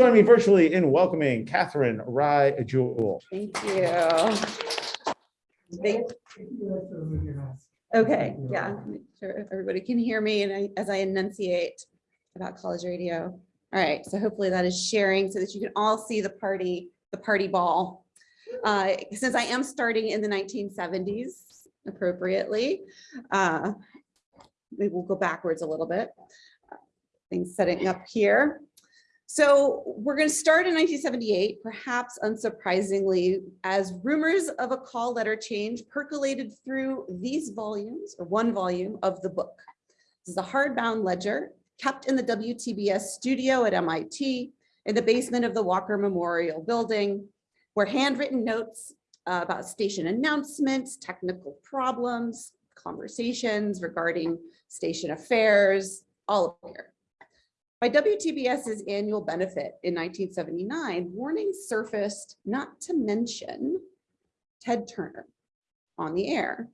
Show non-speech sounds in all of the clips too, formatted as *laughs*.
Join me virtually in welcoming Katherine Rye Jewell. Thank you. Thank- Okay, yeah, make sure everybody can hear me and I, as I enunciate about college radio. All right, so hopefully that is sharing so that you can all see the party, the party ball. Uh, Since I am starting in the nineteen seventies appropriately, uh, maybe we'll go backwards a little bit. Things setting up here. So we're going to start in 1978, perhaps unsurprisingly, as rumors of a call letter change percolated through these volumes, or one volume of the book. This is a hardbound ledger kept in the WTBS studio at MIT in the basement of the Walker Memorial Building, where handwritten notes uh, about station announcements, technical problems, conversations regarding station affairs, all appear. By WTBS's annual benefit in 1979, warnings surfaced not to mention Ted Turner on the air,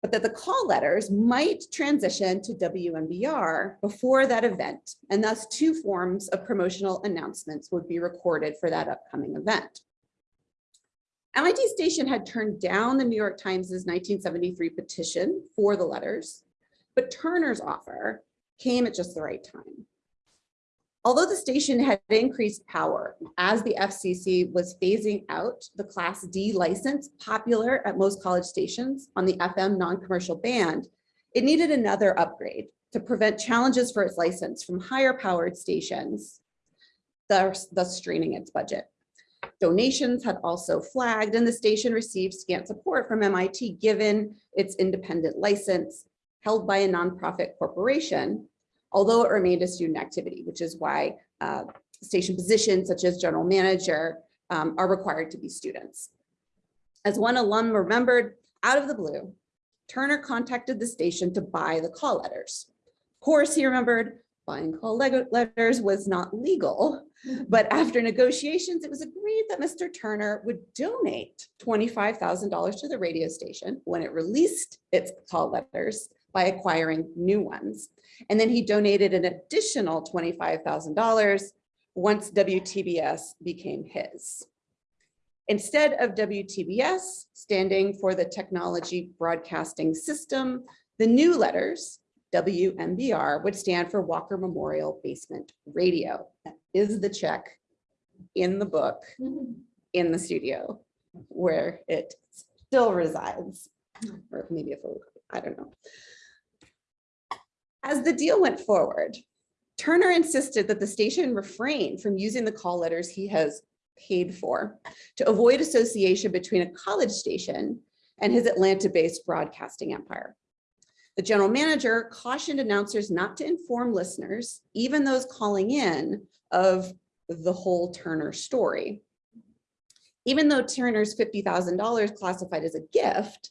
but that the call letters might transition to WMBR before that event, and thus two forms of promotional announcements would be recorded for that upcoming event. MIT station had turned down the New York Times' 1973 petition for the letters, but Turner's offer came at just the right time. Although the station had increased power as the FCC was phasing out the Class D license popular at most college stations on the FM non-commercial band, it needed another upgrade to prevent challenges for its license from higher powered stations, thus, thus straining its budget. Donations had also flagged and the station received scant support from MIT given its independent license held by a nonprofit corporation although it remained a student activity, which is why uh, station positions such as general manager um, are required to be students. As one alum remembered, out of the blue, Turner contacted the station to buy the call letters. Of course, he remembered buying call letters was not legal, *laughs* but after negotiations, it was agreed that Mr. Turner would donate $25,000 to the radio station when it released its call letters by acquiring new ones. And then he donated an additional $25,000 once WTBS became his. Instead of WTBS standing for the Technology Broadcasting System, the new letters, WMBR, would stand for Walker Memorial Basement Radio. That is the check in the book, in the studio, where it still resides, or maybe photo, I don't know. As the deal went forward, Turner insisted that the station refrain from using the call letters he has paid for to avoid association between a college station and his Atlanta-based broadcasting empire. The general manager cautioned announcers not to inform listeners, even those calling in, of the whole Turner story. Even though Turner's $50,000 classified as a gift,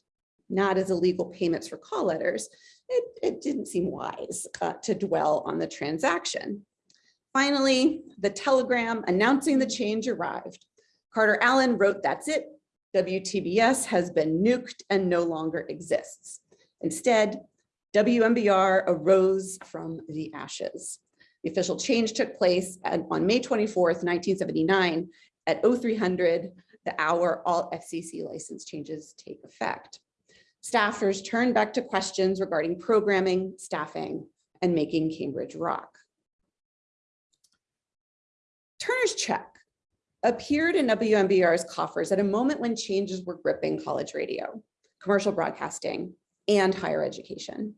not as illegal payments for call letters, it, it didn't seem wise uh, to dwell on the transaction. Finally, the telegram announcing the change arrived. Carter Allen wrote, that's it. WTBS has been nuked and no longer exists. Instead, WMBR arose from the ashes. The official change took place on May 24th, 1979 at 0300, the hour all FCC license changes take effect staffers turned back to questions regarding programming, staffing, and making Cambridge rock. Turner's check appeared in WMBR's coffers at a moment when changes were gripping college radio, commercial broadcasting, and higher education.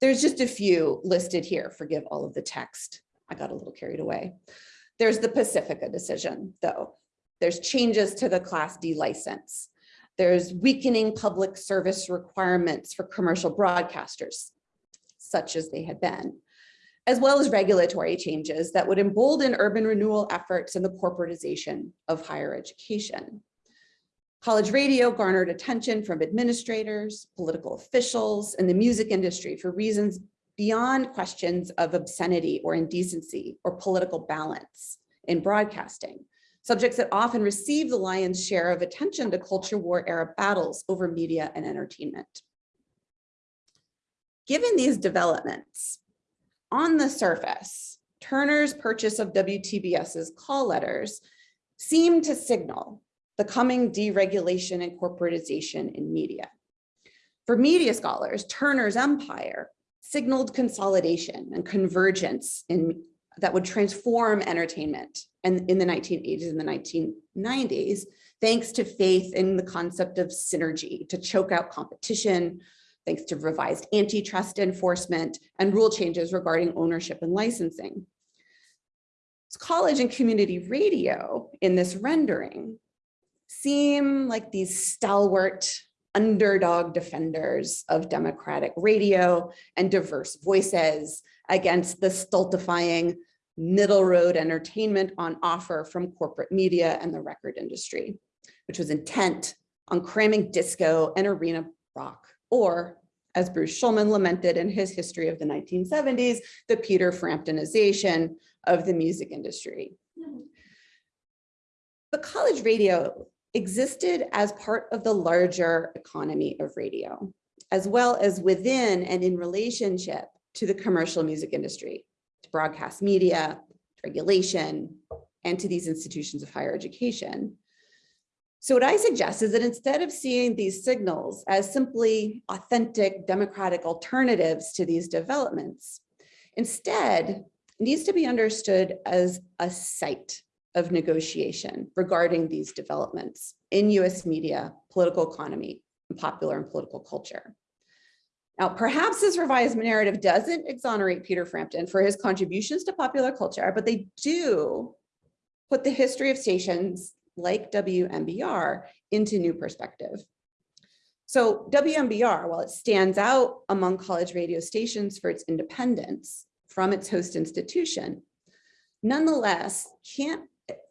There's just a few listed here, forgive all of the text. I got a little carried away. There's the Pacifica decision, though. There's changes to the Class D license. There's weakening public service requirements for commercial broadcasters, such as they had been, as well as regulatory changes that would embolden urban renewal efforts and the corporatization of higher education. College radio garnered attention from administrators, political officials, and the music industry for reasons beyond questions of obscenity or indecency or political balance in broadcasting subjects that often receive the lion's share of attention to culture war era battles over media and entertainment. Given these developments, on the surface, Turner's purchase of WTBS's call letters seemed to signal the coming deregulation and corporatization in media. For media scholars, Turner's empire signaled consolidation and convergence in that would transform entertainment and in the 1980s and the 1990s, thanks to faith in the concept of synergy to choke out competition, thanks to revised antitrust enforcement and rule changes regarding ownership and licensing. College and community radio in this rendering seem like these stalwart underdog defenders of democratic radio and diverse voices against the stultifying middle road entertainment on offer from corporate media and the record industry, which was intent on cramming disco and arena rock, or as Bruce Schulman lamented in his history of the 1970s, the Peter Framptonization of the music industry. But college radio existed as part of the larger economy of radio, as well as within and in relationship to the commercial music industry, to broadcast media, regulation, and to these institutions of higher education. So what I suggest is that instead of seeing these signals as simply authentic democratic alternatives to these developments, instead needs to be understood as a site of negotiation regarding these developments in US media, political economy, and popular and political culture. Now, perhaps this revised narrative doesn't exonerate Peter Frampton for his contributions to popular culture, but they do put the history of stations like WMBR into new perspective. So WMBR, while it stands out among college radio stations for its independence from its host institution, nonetheless can't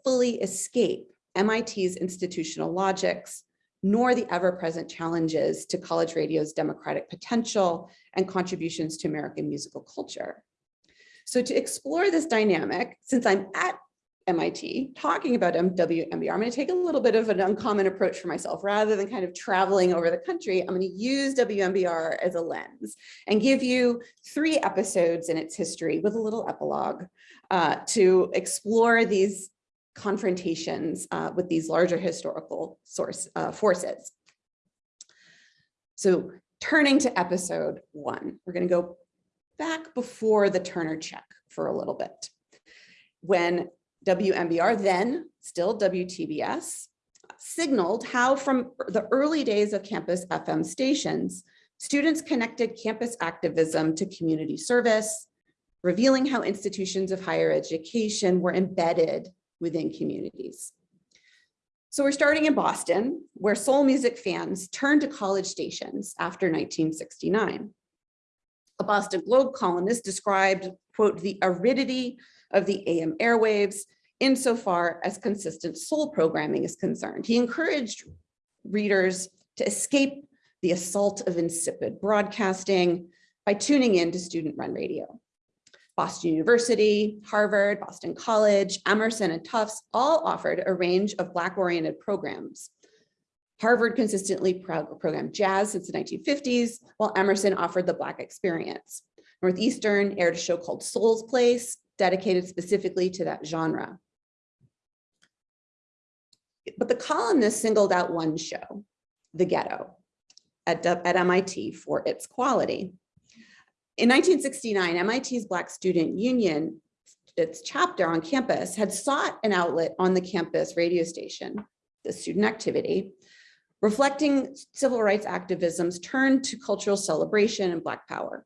fully escape MIT's institutional logics, nor the ever-present challenges to college radio's democratic potential and contributions to American musical culture. So to explore this dynamic, since I'm at MIT talking about WMBR, I'm going to take a little bit of an uncommon approach for myself. Rather than kind of traveling over the country, I'm going to use WMBR as a lens and give you three episodes in its history with a little epilogue uh, to explore these confrontations uh, with these larger historical source uh, forces. So turning to episode one, we're going to go back before the Turner check for a little bit. When WMBR, then still WTBS, signaled how from the early days of campus FM stations, students connected campus activism to community service, revealing how institutions of higher education were embedded within communities. So we're starting in Boston, where soul music fans turned to college stations after 1969. A Boston Globe columnist described, quote, the aridity of the AM airwaves insofar as consistent soul programming is concerned. He encouraged readers to escape the assault of insipid broadcasting by tuning in to student-run radio. Boston University, Harvard, Boston College, Emerson, and Tufts all offered a range of Black-oriented programs. Harvard consistently programmed jazz since the 1950s, while Emerson offered the Black experience. Northeastern aired a show called Soul's Place, dedicated specifically to that genre. But the columnist singled out one show, The Ghetto, at, at MIT for its quality. In 1969, MIT's Black Student Union, its chapter on campus, had sought an outlet on the campus radio station, the student activity, reflecting civil rights activism's turn to cultural celebration and Black power.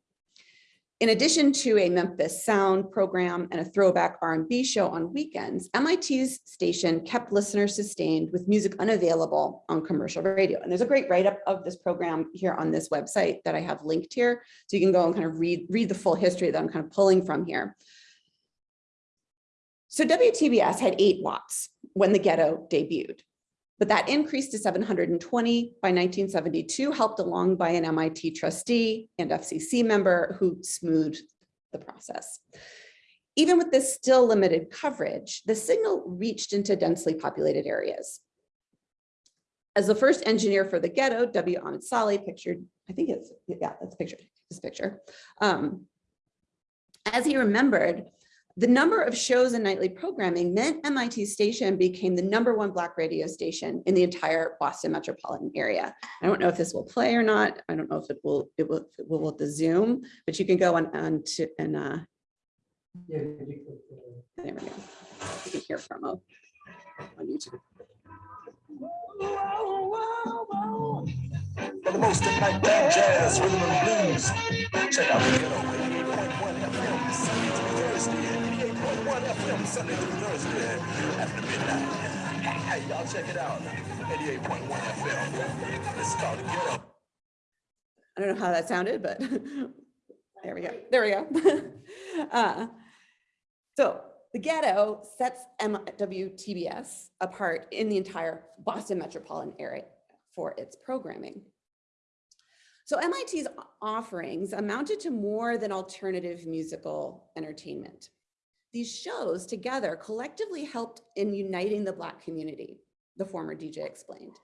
In addition to a Memphis Sound program and a throwback R&B show on weekends, MIT's station kept listeners sustained with music unavailable on commercial radio. And there's a great write-up of this program here on this website that I have linked here. So you can go and kind of read, read the full history that I'm kind of pulling from here. So WTBS had eight watts when the ghetto debuted but that increased to 720 by 1972, helped along by an MIT trustee and FCC member who smoothed the process. Even with this still limited coverage, the signal reached into densely populated areas. As the first engineer for the ghetto, W. Ahmed Saleh pictured, I think it's, yeah, that's pictured, this picture. Um, as he remembered, The number of shows and nightly programming meant MIT station became the number one Black radio station in the entire Boston metropolitan area. I don't know if this will play or not. I don't know if it will, it will, it will with the Zoom, but you can go on, on to, and, uh, there we go. You can hear from on YouTube. For the most impact jazz, rhythm and blues. Check out the ghetto. 88.1 FM, Sunday through Thursday. 88.1 FM, Sunday through Thursday. After midnight. Hey, y'all check it out. 88.1 FM. It's called. I don't know how that sounded, but *laughs* there we go. There we go. *laughs* Uh, So the ghetto sets MWTBS apart in the entire Boston metropolitan area for its programming. So MIT's offerings amounted to more than alternative musical entertainment. These shows together collectively helped in uniting the Black community, the former DJ explained.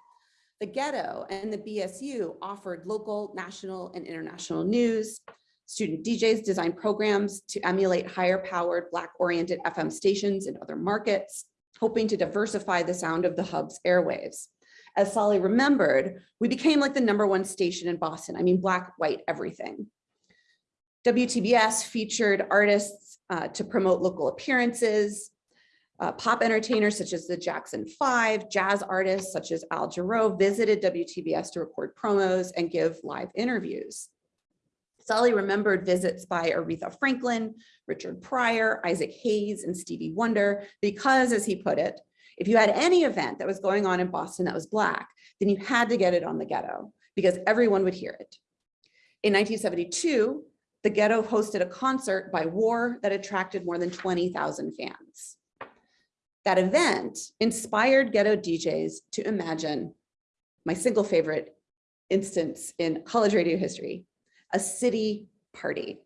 The ghetto and the BSU offered local, national, and international news. Student DJs designed programs to emulate higher powered Black-oriented FM stations in other markets, hoping to diversify the sound of the hub's airwaves. As Solly remembered, we became like the number one station in Boston. I mean, Black, white, everything. WTBS featured artists uh, to promote local appearances, uh, pop entertainers such as the Jackson Five, jazz artists such as Al Jarreau visited WTBS to record promos and give live interviews. Solly remembered visits by Aretha Franklin, Richard Pryor, Isaac Hayes, and Stevie Wonder, because as he put it, if you had any event that was going on in Boston that was Black, then you had to get it on the ghetto because everyone would hear it. In 1972, the ghetto hosted a concert by War that attracted more than 20,000 fans. That event inspired ghetto DJs to imagine my single favorite instance in college radio history, a city party.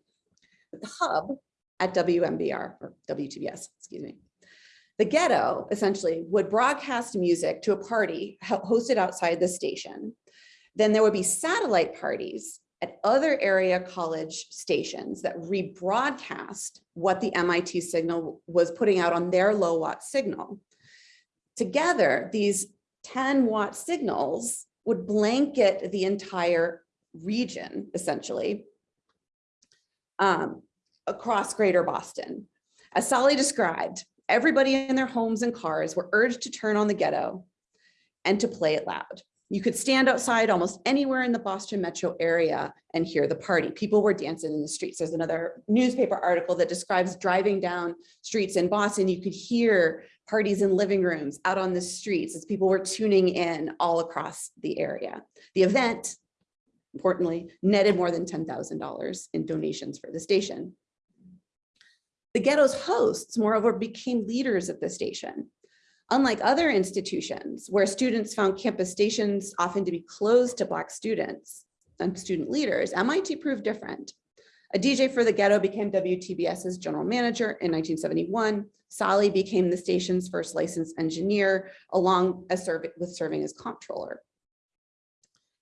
The hub at WMBR or WTBS, excuse me. The ghetto essentially would broadcast music to a party hosted outside the station. Then there would be satellite parties at other area college stations that rebroadcast what the MIT signal was putting out on their low watt signal. Together, these 10 watt signals would blanket the entire region, essentially, um, across greater Boston. As Sally described, everybody in their homes and cars were urged to turn on the ghetto and to play it loud. You could stand outside almost anywhere in the Boston metro area and hear the party. People were dancing in the streets. There's another newspaper article that describes driving down streets in Boston. You could hear parties in living rooms out on the streets as people were tuning in all across the area. The event, importantly, netted more than $10,000 in donations for the station. The ghetto's hosts, moreover, became leaders of the station. Unlike other institutions where students found campus stations often to be closed to Black students and student leaders, MIT proved different. A DJ for the ghetto became WTBS's general manager in 1971. Sally became the station's first licensed engineer, along as serv with serving as comptroller.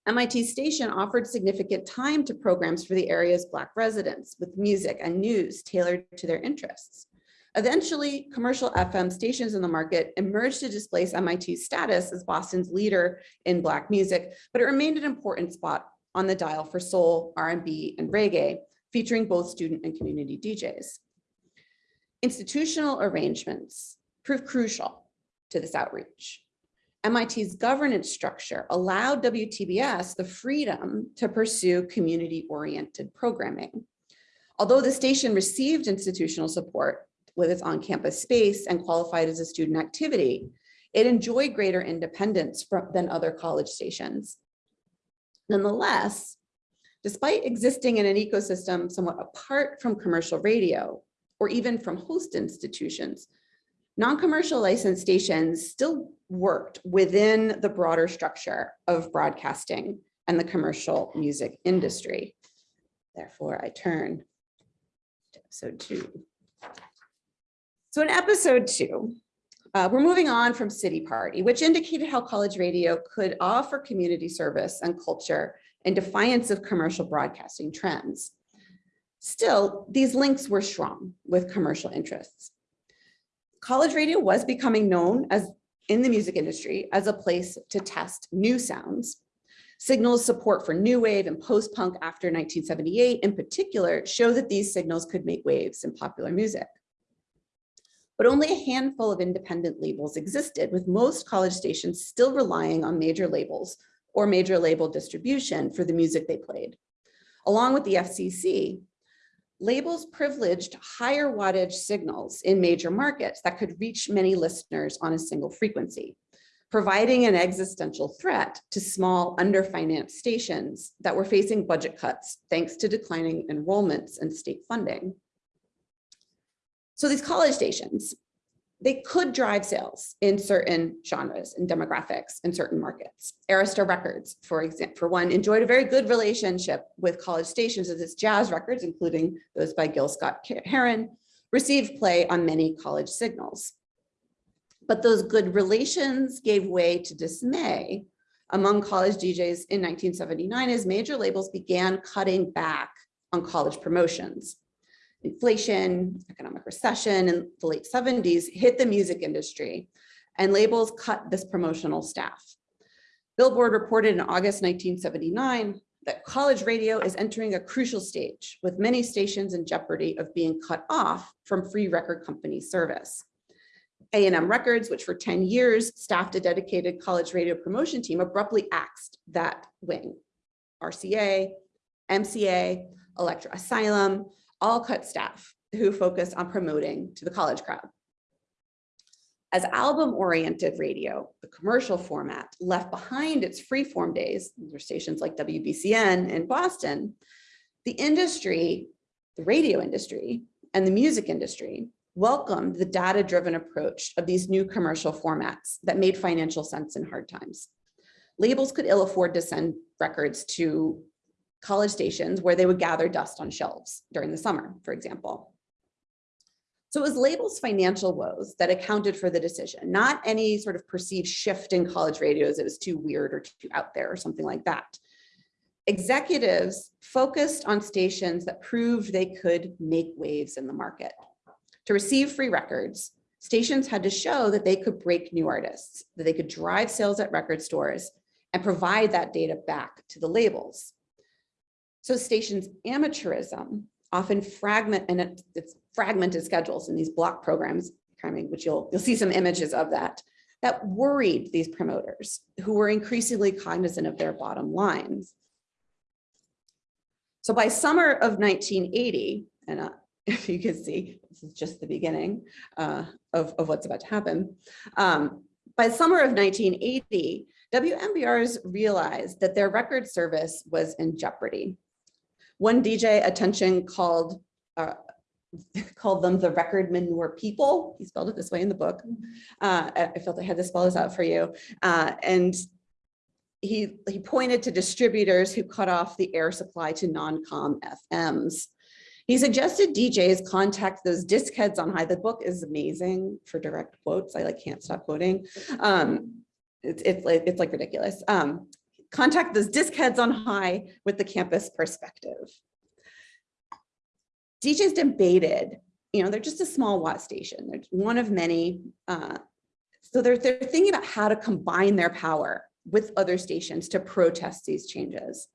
MIT station offered significant time to programs for the area's Black residents with music and news tailored to their interests. Eventually, commercial FM stations in the market emerged to displace MIT's status as Boston's leader in Black music, but it remained an important spot on the dial for soul, R&B, and reggae, featuring both student and community DJs. Institutional arrangements proved crucial to this outreach. MIT's governance structure allowed WTBS the freedom to pursue community-oriented programming. Although the station received institutional support with its on-campus space and qualified as a student activity, it enjoyed greater independence from, than other college stations. Nonetheless, despite existing in an ecosystem somewhat apart from commercial radio or even from host institutions, non-commercial licensed stations still worked within the broader structure of broadcasting and the commercial music industry. Therefore, I turn to episode two. So in episode two, uh, we're moving on from City Party, which indicated how college radio could offer community service and culture in defiance of commercial broadcasting trends. Still, these links were strong with commercial interests. College radio was becoming known as in the music industry as a place to test new sounds. Signals support for new wave and post-punk after 1978 in particular show that these signals could make waves in popular music. But only a handful of independent labels existed with most college stations still relying on major labels or major label distribution for the music they played. Along with the FCC, labels privileged higher wattage signals in major markets that could reach many listeners on a single frequency, providing an existential threat to small underfinanced stations that were facing budget cuts thanks to declining enrollments and state funding. So these college stations, they could drive sales in certain genres and demographics in certain markets. Arista Records, for example, for one, enjoyed a very good relationship with college stations as its jazz records, including those by Gil Scott Heron, received play on many college signals. But those good relations gave way to dismay among college DJs in 1979 as major labels began cutting back on college promotions inflation, economic recession in the late 70s hit the music industry and labels cut this promotional staff. Billboard reported in August 1979 that college radio is entering a crucial stage with many stations in jeopardy of being cut off from free record company service. A&M Records, which for 10 years staffed a dedicated college radio promotion team, abruptly axed that wing. RCA, MCA, Elektra Asylum, all cut staff who focus on promoting to the college crowd. As album-oriented radio, the commercial format left behind its freeform days, these are stations like WBCN in Boston, the industry, the radio industry, and the music industry welcomed the data-driven approach of these new commercial formats that made financial sense in hard times. Labels could ill afford to send records to college stations where they would gather dust on shelves during the summer, for example. So it was labels financial woes that accounted for the decision, not any sort of perceived shift in college radios. It was too weird or too out there or something like that. Executives focused on stations that proved they could make waves in the market. To receive free records, stations had to show that they could break new artists, that they could drive sales at record stores and provide that data back to the labels. So stations amateurism often fragment and it's fragmented schedules in these block programs which you'll you'll see some images of that that worried these promoters who were increasingly cognizant of their bottom lines. So by summer of 1980, and uh, *laughs* if you can see, this is just the beginning uh, of, of what's about to happen. Um, by summer of 1980, WMBRs realized that their record service was in jeopardy. One DJ attention called uh, *laughs* called them the record manure people. He spelled it this way in the book. Uh, I felt I had to spell this out for you. Uh, and he, he pointed to distributors who cut off the air supply to non-com FMs. He suggested DJs contact those disc heads on high. The book is amazing for direct quotes. I like can't stop quoting. Um, it's, it's, like, it's like ridiculous. Um, contact those disc heads on high with the campus perspective. DJs debated, you know, they're just a small watt station. They're one of many. Uh, so they're, they're thinking about how to combine their power with other stations to protest these changes.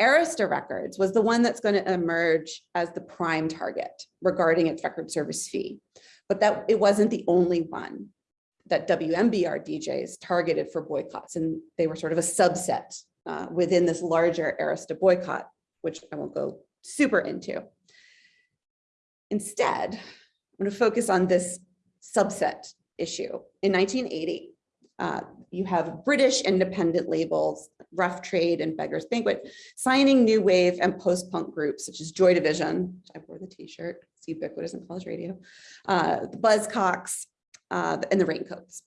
Arista Records was the one that's going to emerge as the prime target regarding its record service fee, but that it wasn't the only one that WMBR DJs targeted for boycotts, and they were sort of a subset uh, within this larger Arista boycott, which I won't go super into. Instead, I'm going to focus on this subset issue. In 1980, uh, you have British independent labels, Rough Trade and Beggar's Banquet, signing new wave and post-punk groups such as Joy Division, I wore the t-shirt, it's ubiquitous in college radio, uh, the Buzzcocks, uh, and the Raincoats.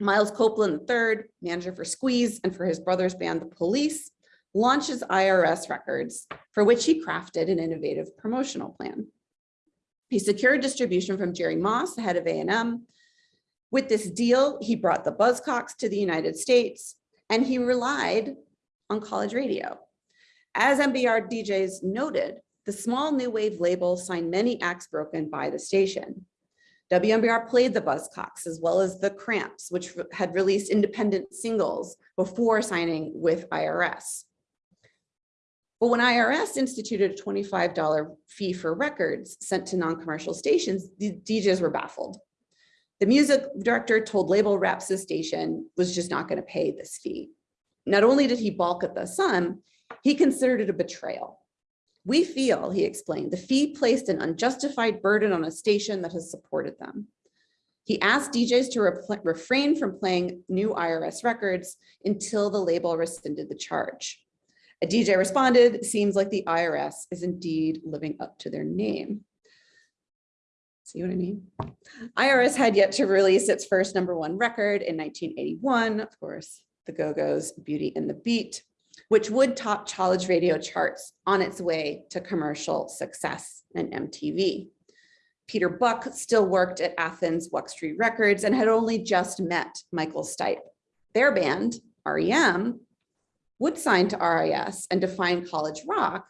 Miles Copeland III, manager for Squeeze and for his brother's band, The Police, launches IRS Records, for which he crafted an innovative promotional plan. He secured distribution from Jerry Moss, the head of A&M. With this deal, he brought the Buzzcocks to the United States, and he relied on college radio. As MBR DJs noted, the small new wave label signed many acts broken by the station. WMBR played the Buzzcocks as well as the Cramps, which had released independent singles before signing with IRS. But when IRS instituted a $25 fee for records sent to non-commercial stations, the DJs were baffled. The music director told label reps the station was just not going to pay this fee. Not only did he balk at the sum, he considered it a betrayal. We feel, he explained, the fee placed an unjustified burden on a station that has supported them. He asked DJs to refrain from playing new IRS records until the label rescinded the charge. A DJ responded, seems like the IRS is indeed living up to their name. See what I mean? IRS had yet to release its first number one record in 1981, of course, the Go-Go's Beauty and the Beat, which would top college radio charts on its way to commercial success and MTV. Peter Buck still worked at Athens Wuxtry Records and had only just met Michael Stipe. Their band, REM, would sign to RIS and define college rock.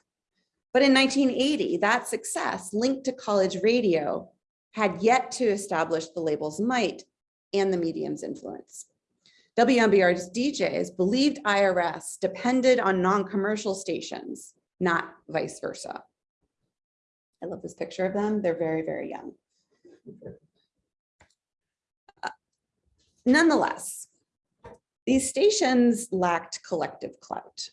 But in 1980, that success linked to college radio had yet to establish the label's might and the medium's influence. WMBR's DJs believed IRS depended on non-commercial stations, not vice versa. I love this picture of them. They're very, very young. Uh, Nonetheless, these stations lacked collective clout.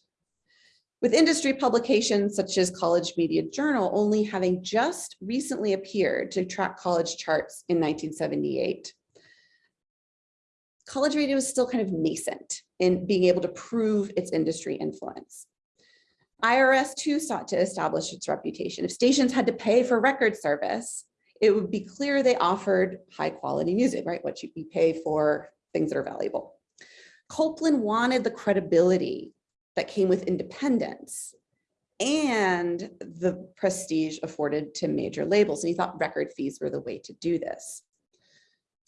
With industry publications such as College Media Journal only having just recently appeared to track college charts in 1978, college radio is still kind of nascent in being able to prove its industry influence. IRS too sought to establish its reputation. If stations had to pay for record service, it would be clear they offered high quality music, right? What you pay for things that are valuable. Copeland wanted the credibility that came with independence and the prestige afforded to major labels. And he thought record fees were the way to do this.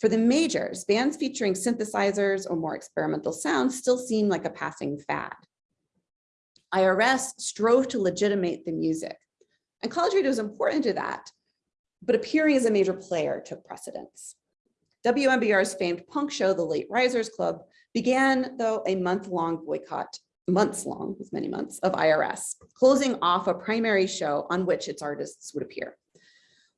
For the majors, bands featuring synthesizers or more experimental sounds still seemed like a passing fad. IRS strove to legitimate the music. And college radio was important to that, but appearing as a major player took precedence. WMBR's famed punk show, The Late Risers Club, began, though, a month-long boycott, months long, with many months, of IRS, closing off a primary show on which its artists would appear.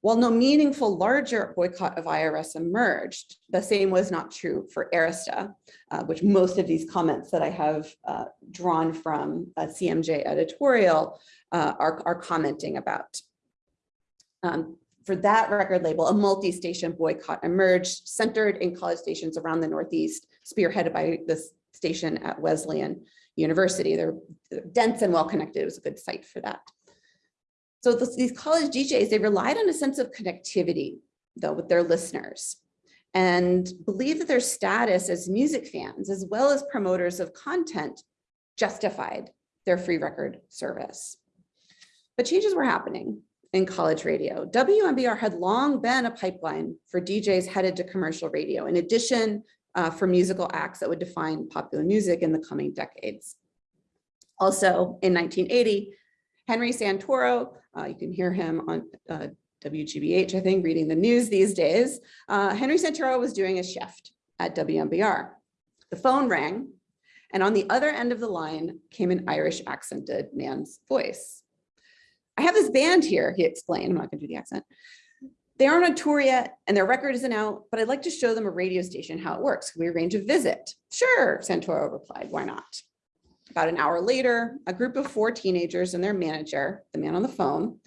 While no meaningful larger boycott of IRS emerged, the same was not true for Arista, uh, which most of these comments that I have uh, drawn from a CMJ editorial uh, are, are commenting about. Um, for that record label, a multi-station boycott emerged, centered in college stations around the Northeast, spearheaded by this station at Wesleyan University. They're dense and well-connected. It was a good site for that. So this, these college DJs, they relied on a sense of connectivity, though, with their listeners and believed that their status as music fans, as well as promoters of content, justified their free record service. But changes were happening in college radio. WMBR had long been a pipeline for DJs headed to commercial radio, in addition uh, for musical acts that would define popular music in the coming decades. Also in 1980, Henry Santoro, uh, you can hear him on uh, WGBH, I think, reading the news these days. Uh, Henry Santoro was doing a shift at WMBR. The phone rang, and on the other end of the line came an Irish accented man's voice. I have this band here, he explained. I'm not going to do the accent. They aren't on tour yet and their record isn't out, but I'd like to show them a radio station, how it works. Can we arrange a visit? Sure, Santoro replied, why not? About an hour later, a group of four teenagers and their manager, the man on the phone,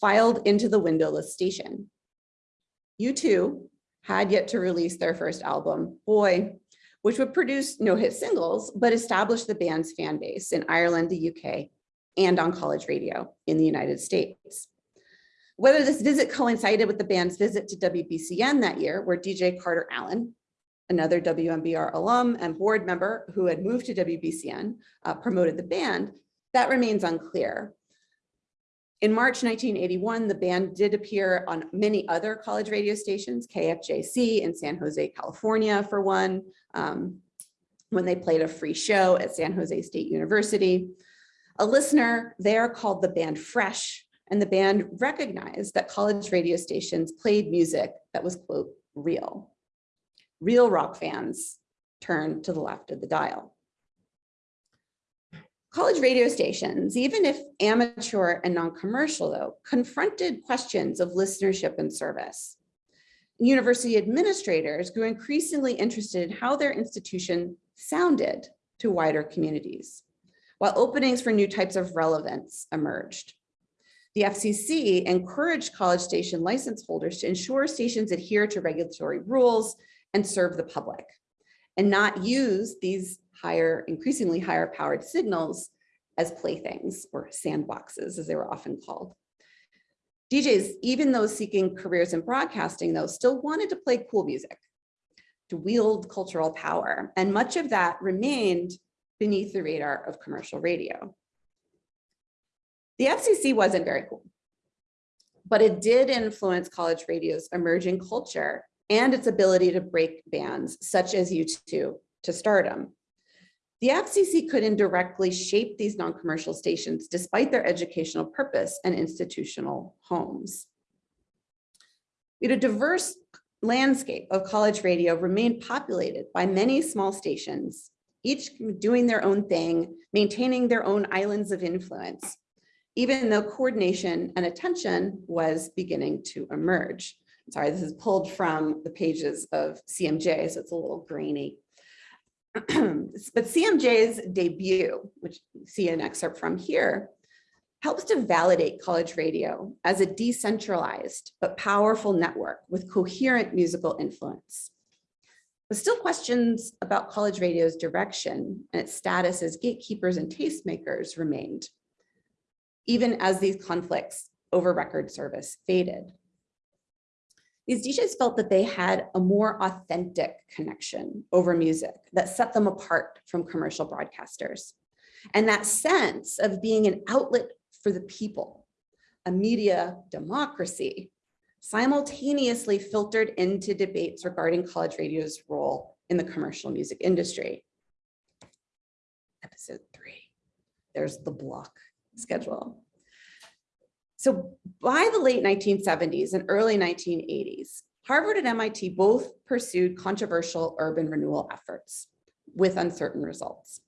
filed into the windowless station. U2 had yet to release their first album, Boy, which would produce no hit singles, but establish the band's fan base in Ireland, the UK, and on college radio in the United States. Whether this visit coincided with the band's visit to WBCN that year, where DJ Carter Allen, another WMBR alum and board member who had moved to WBCN, uh, promoted the band, that remains unclear. In March 1981, the band did appear on many other college radio stations, KFJC in San Jose, California for one, um, when they played a free show at San Jose State University. A listener there called the band Fresh And the band recognized that college radio stations played music that was, quote, real. Real rock fans turned to the left of the dial. College radio stations, even if amateur and non-commercial though, confronted questions of listenership and service. University administrators grew increasingly interested in how their institution sounded to wider communities, while openings for new types of relevance emerged. The FCC encouraged college station license holders to ensure stations adhere to regulatory rules and serve the public, and not use these higher, increasingly higher powered signals as playthings or sandboxes, as they were often called. DJs, even those seeking careers in broadcasting, though, still wanted to play cool music, to wield cultural power, and much of that remained beneath the radar of commercial radio. The FCC wasn't very cool, but it did influence college radio's emerging culture and its ability to break bands, such as U2 to stardom. The FCC could indirectly shape these non-commercial stations despite their educational purpose and institutional homes. We had a diverse landscape of college radio remained populated by many small stations, each doing their own thing, maintaining their own islands of influence, even though coordination and attention was beginning to emerge. Sorry, this is pulled from the pages of CMJ, so it's a little grainy. *clears throat* but CMJ's debut, which you see an excerpt from here, helps to validate college radio as a decentralized but powerful network with coherent musical influence. But still questions about college radio's direction and its status as gatekeepers and tastemakers remained, even as these conflicts over record service faded. These DJs felt that they had a more authentic connection over music that set them apart from commercial broadcasters. And that sense of being an outlet for the people, a media democracy, simultaneously filtered into debates regarding college radio's role in the commercial music industry. Episode three, there's the block schedule. So by the late 1970s and early 1980s, Harvard and MIT both pursued controversial urban renewal efforts with uncertain results.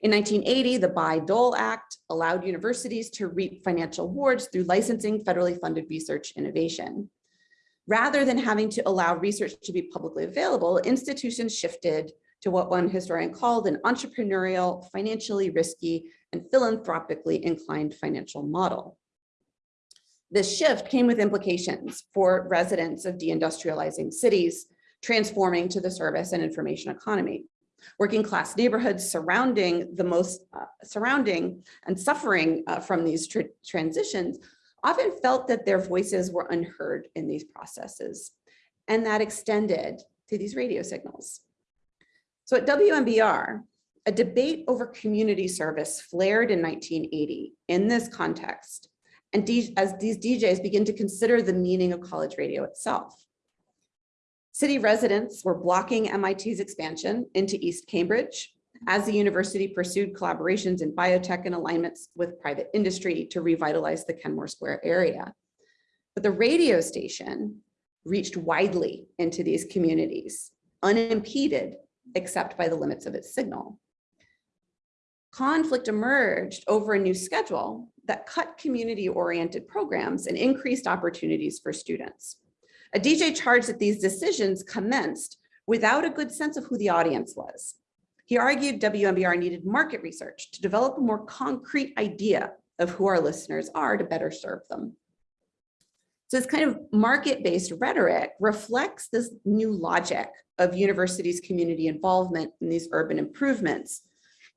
In 1980, the Bayh-Dole Act allowed universities to reap financial awards through licensing federally funded research innovation. Rather than having to allow research to be publicly available, institutions shifted to what one historian called an entrepreneurial, financially risky, and philanthropically inclined financial model. This shift came with implications for residents of deindustrializing cities, transforming to the service and information economy. Working class neighborhoods surrounding the most uh, surrounding and suffering uh, from these tr transitions often felt that their voices were unheard in these processes. And that extended to these radio signals. So at WMBR, a debate over community service flared in 1980 in this context and as these DJs begin to consider the meaning of college radio itself. City residents were blocking MIT's expansion into East Cambridge as the university pursued collaborations in biotech and alignments with private industry to revitalize the Kenmore Square area. But the radio station reached widely into these communities, unimpeded except by the limits of its signal. Conflict emerged over a new schedule that cut community-oriented programs and increased opportunities for students. A DJ charged that these decisions commenced without a good sense of who the audience was. He argued WMBR needed market research to develop a more concrete idea of who our listeners are to better serve them. So this kind of market-based rhetoric reflects this new logic of universities' community involvement in these urban improvements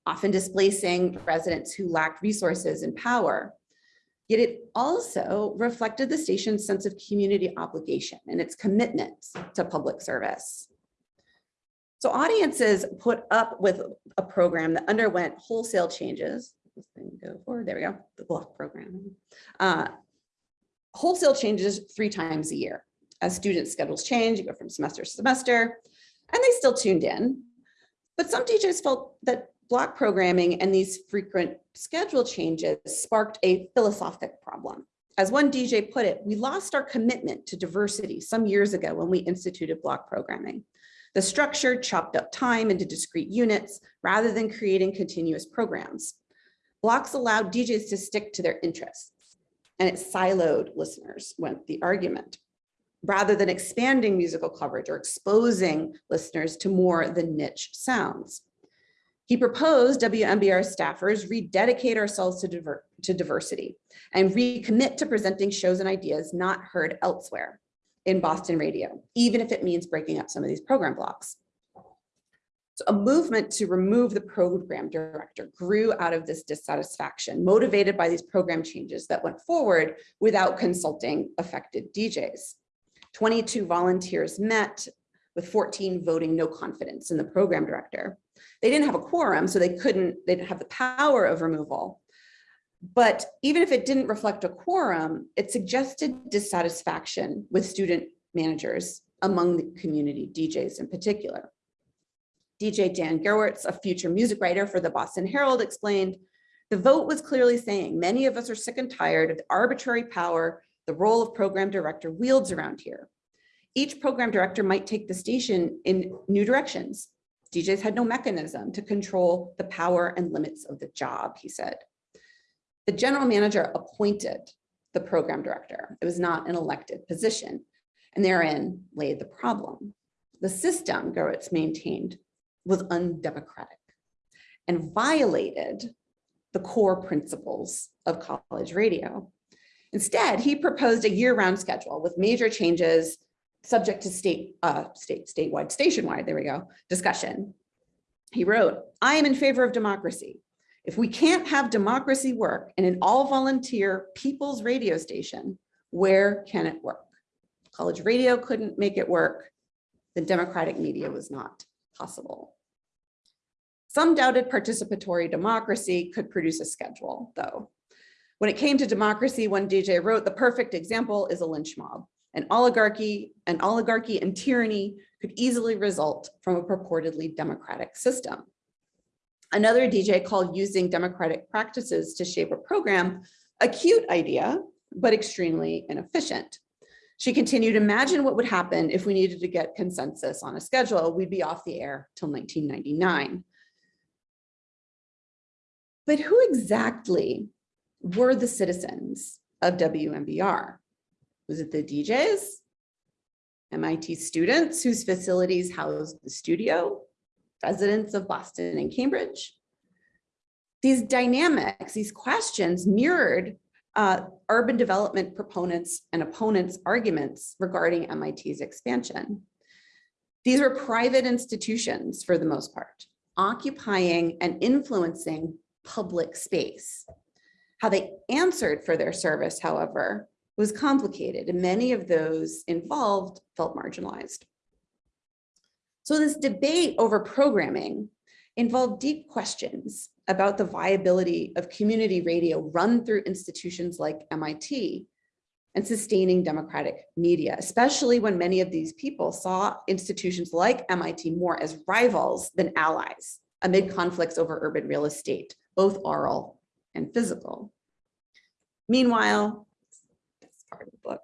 often displacing residents who lacked resources and power. Yet it also reflected the station's sense of community obligation and its commitment to public service. So audiences put up with a program that underwent wholesale changes. This thing go forward, there we go, the block program. Uh, wholesale changes three times a year. As students' schedules change, you go from semester to semester, and they still tuned in. But some teachers felt that block programming and these frequent schedule changes sparked a philosophic problem. As one DJ put it, we lost our commitment to diversity some years ago when we instituted block programming. The structure chopped up time into discrete units rather than creating continuous programs. Blocks allowed DJs to stick to their interests and it siloed listeners went the argument rather than expanding musical coverage or exposing listeners to more than niche sounds. He proposed WMBR staffers rededicate ourselves to, diver to diversity and recommit to presenting shows and ideas not heard elsewhere in Boston radio, even if it means breaking up some of these program blocks. So a movement to remove the program director grew out of this dissatisfaction, motivated by these program changes that went forward without consulting affected DJs. 22 volunteers met with 14 voting no confidence in the program director. They didn't have a quorum, so they couldn't, they didn't have the power of removal. But even if it didn't reflect a quorum, it suggested dissatisfaction with student managers among the community DJs in particular. DJ Dan Gewertz, a future music writer for the Boston Herald, explained, the vote was clearly saying many of us are sick and tired of the arbitrary power the role of program director wields around here. Each program director might take the station in new directions. DJs had no mechanism to control the power and limits of the job, he said. The general manager appointed the program director. It was not an elected position, and therein lay the problem. The system, Gewertz maintained, was undemocratic and violated the core principles of college radio. Instead, he proposed a year-round schedule with major changes subject to state, uh, state, statewide, stationwide, there we go, discussion. He wrote, I am in favor of democracy. If we can't have democracy work in an all volunteer people's radio station, where can it work? College radio couldn't make it work. The democratic media was not possible. Some doubted participatory democracy could produce a schedule though. When it came to democracy, one DJ wrote, the perfect example is a lynch mob. An oligarchy, an oligarchy and tyranny could easily result from a purportedly democratic system. Another DJ called using democratic practices to shape a program, a cute idea, but extremely inefficient. She continued, imagine what would happen if we needed to get consensus on a schedule, we'd be off the air till 1999. But who exactly were the citizens of WMBR? Was it the DJs? MIT students whose facilities housed the studio? Residents of Boston and Cambridge? These dynamics, these questions mirrored uh, urban development proponents and opponents arguments regarding MIT's expansion. These were private institutions for the most part, occupying and influencing public space. How they answered for their service, however, was complicated and many of those involved felt marginalized. So this debate over programming involved deep questions about the viability of community radio run through institutions like MIT and sustaining democratic media, especially when many of these people saw institutions like MIT more as rivals than allies amid conflicts over urban real estate, both oral and physical. Meanwhile, that's part of the book,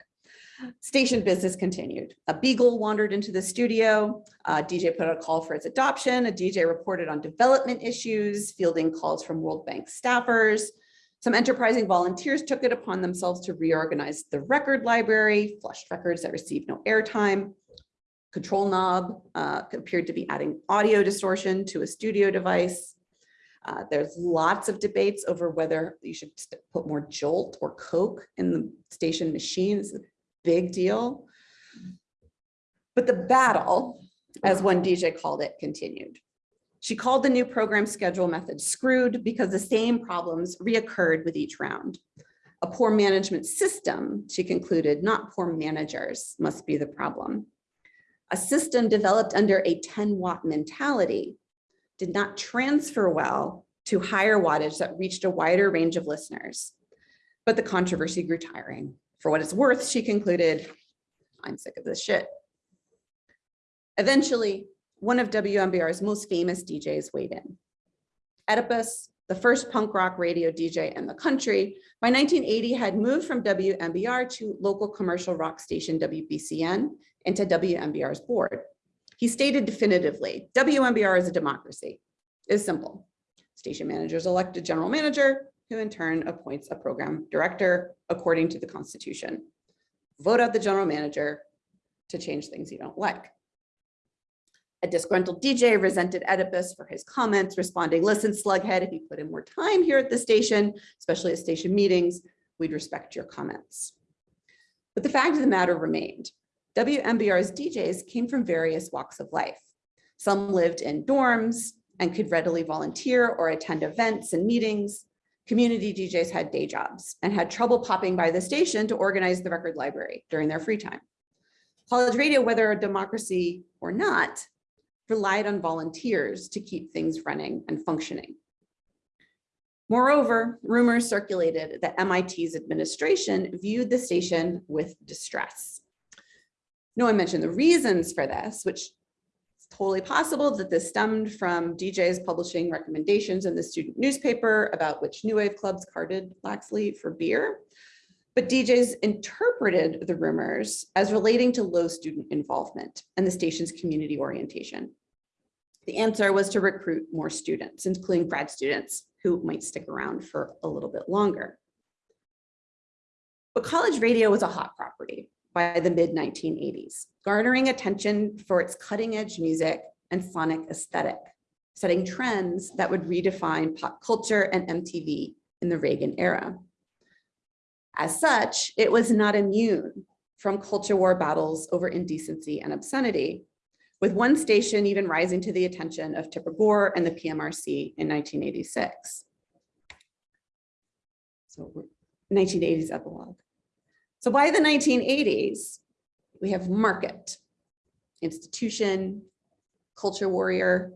Station business continued. A beagle wandered into the studio. A DJ put out a call for its adoption. A DJ reported on development issues, fielding calls from World Bank staffers. Some enterprising volunteers took it upon themselves to reorganize the record library, flushed records that received no airtime. Control knob uh, appeared to be adding audio distortion to a studio device. Uh, there's lots of debates over whether you should put more jolt or coke in the station machines big deal. But the battle, as one DJ called it, continued. She called the new program schedule method screwed because the same problems reoccurred with each round. A poor management system, she concluded, not poor managers must be the problem. A system developed under a 10 watt mentality did not transfer well to higher wattage that reached a wider range of listeners. But the controversy grew tiring. For what it's worth, she concluded, I'm sick of this shit. Eventually, one of WMBR's most famous DJs weighed in. Oedipus the first punk rock radio DJ in the country, by 1980 had moved from WMBR to local commercial rock station WBCN and to WMBR's board. He stated definitively, WMBR is a democracy. It's simple. Station managers elect a general manager, who in turn appoints a program director according to the constitution. Vote out the general manager to change things you don't like. A disgruntled DJ resented Oedipus for his comments, responding, listen, slughead, if you put in more time here at the station, especially at station meetings, we'd respect your comments. But the fact of the matter remained. WMBR's DJs came from various walks of life. Some lived in dorms and could readily volunteer or attend events and meetings. Community DJs had day jobs and had trouble popping by the station to organize the record library during their free time. College radio, whether a democracy or not, relied on volunteers to keep things running and functioning. Moreover, rumors circulated that MIT's administration viewed the station with distress. No one mentioned the reasons for this, which totally possible that this stemmed from DJs publishing recommendations in the student newspaper about which new wave clubs carded Laxley for beer. But DJs interpreted the rumors as relating to low student involvement and the station's community orientation. The answer was to recruit more students, including grad students who might stick around for a little bit longer. But college radio was a hot property by the mid 1980s, garnering attention for its cutting edge music and sonic aesthetic, setting trends that would redefine pop culture and MTV in the Reagan era. As such, it was not immune from culture war battles over indecency and obscenity, with one station even rising to the attention of Tipper Gore and the PMRC in 1986. So 1980s epilogue. So by the 1980s, we have market, institution, culture warrior,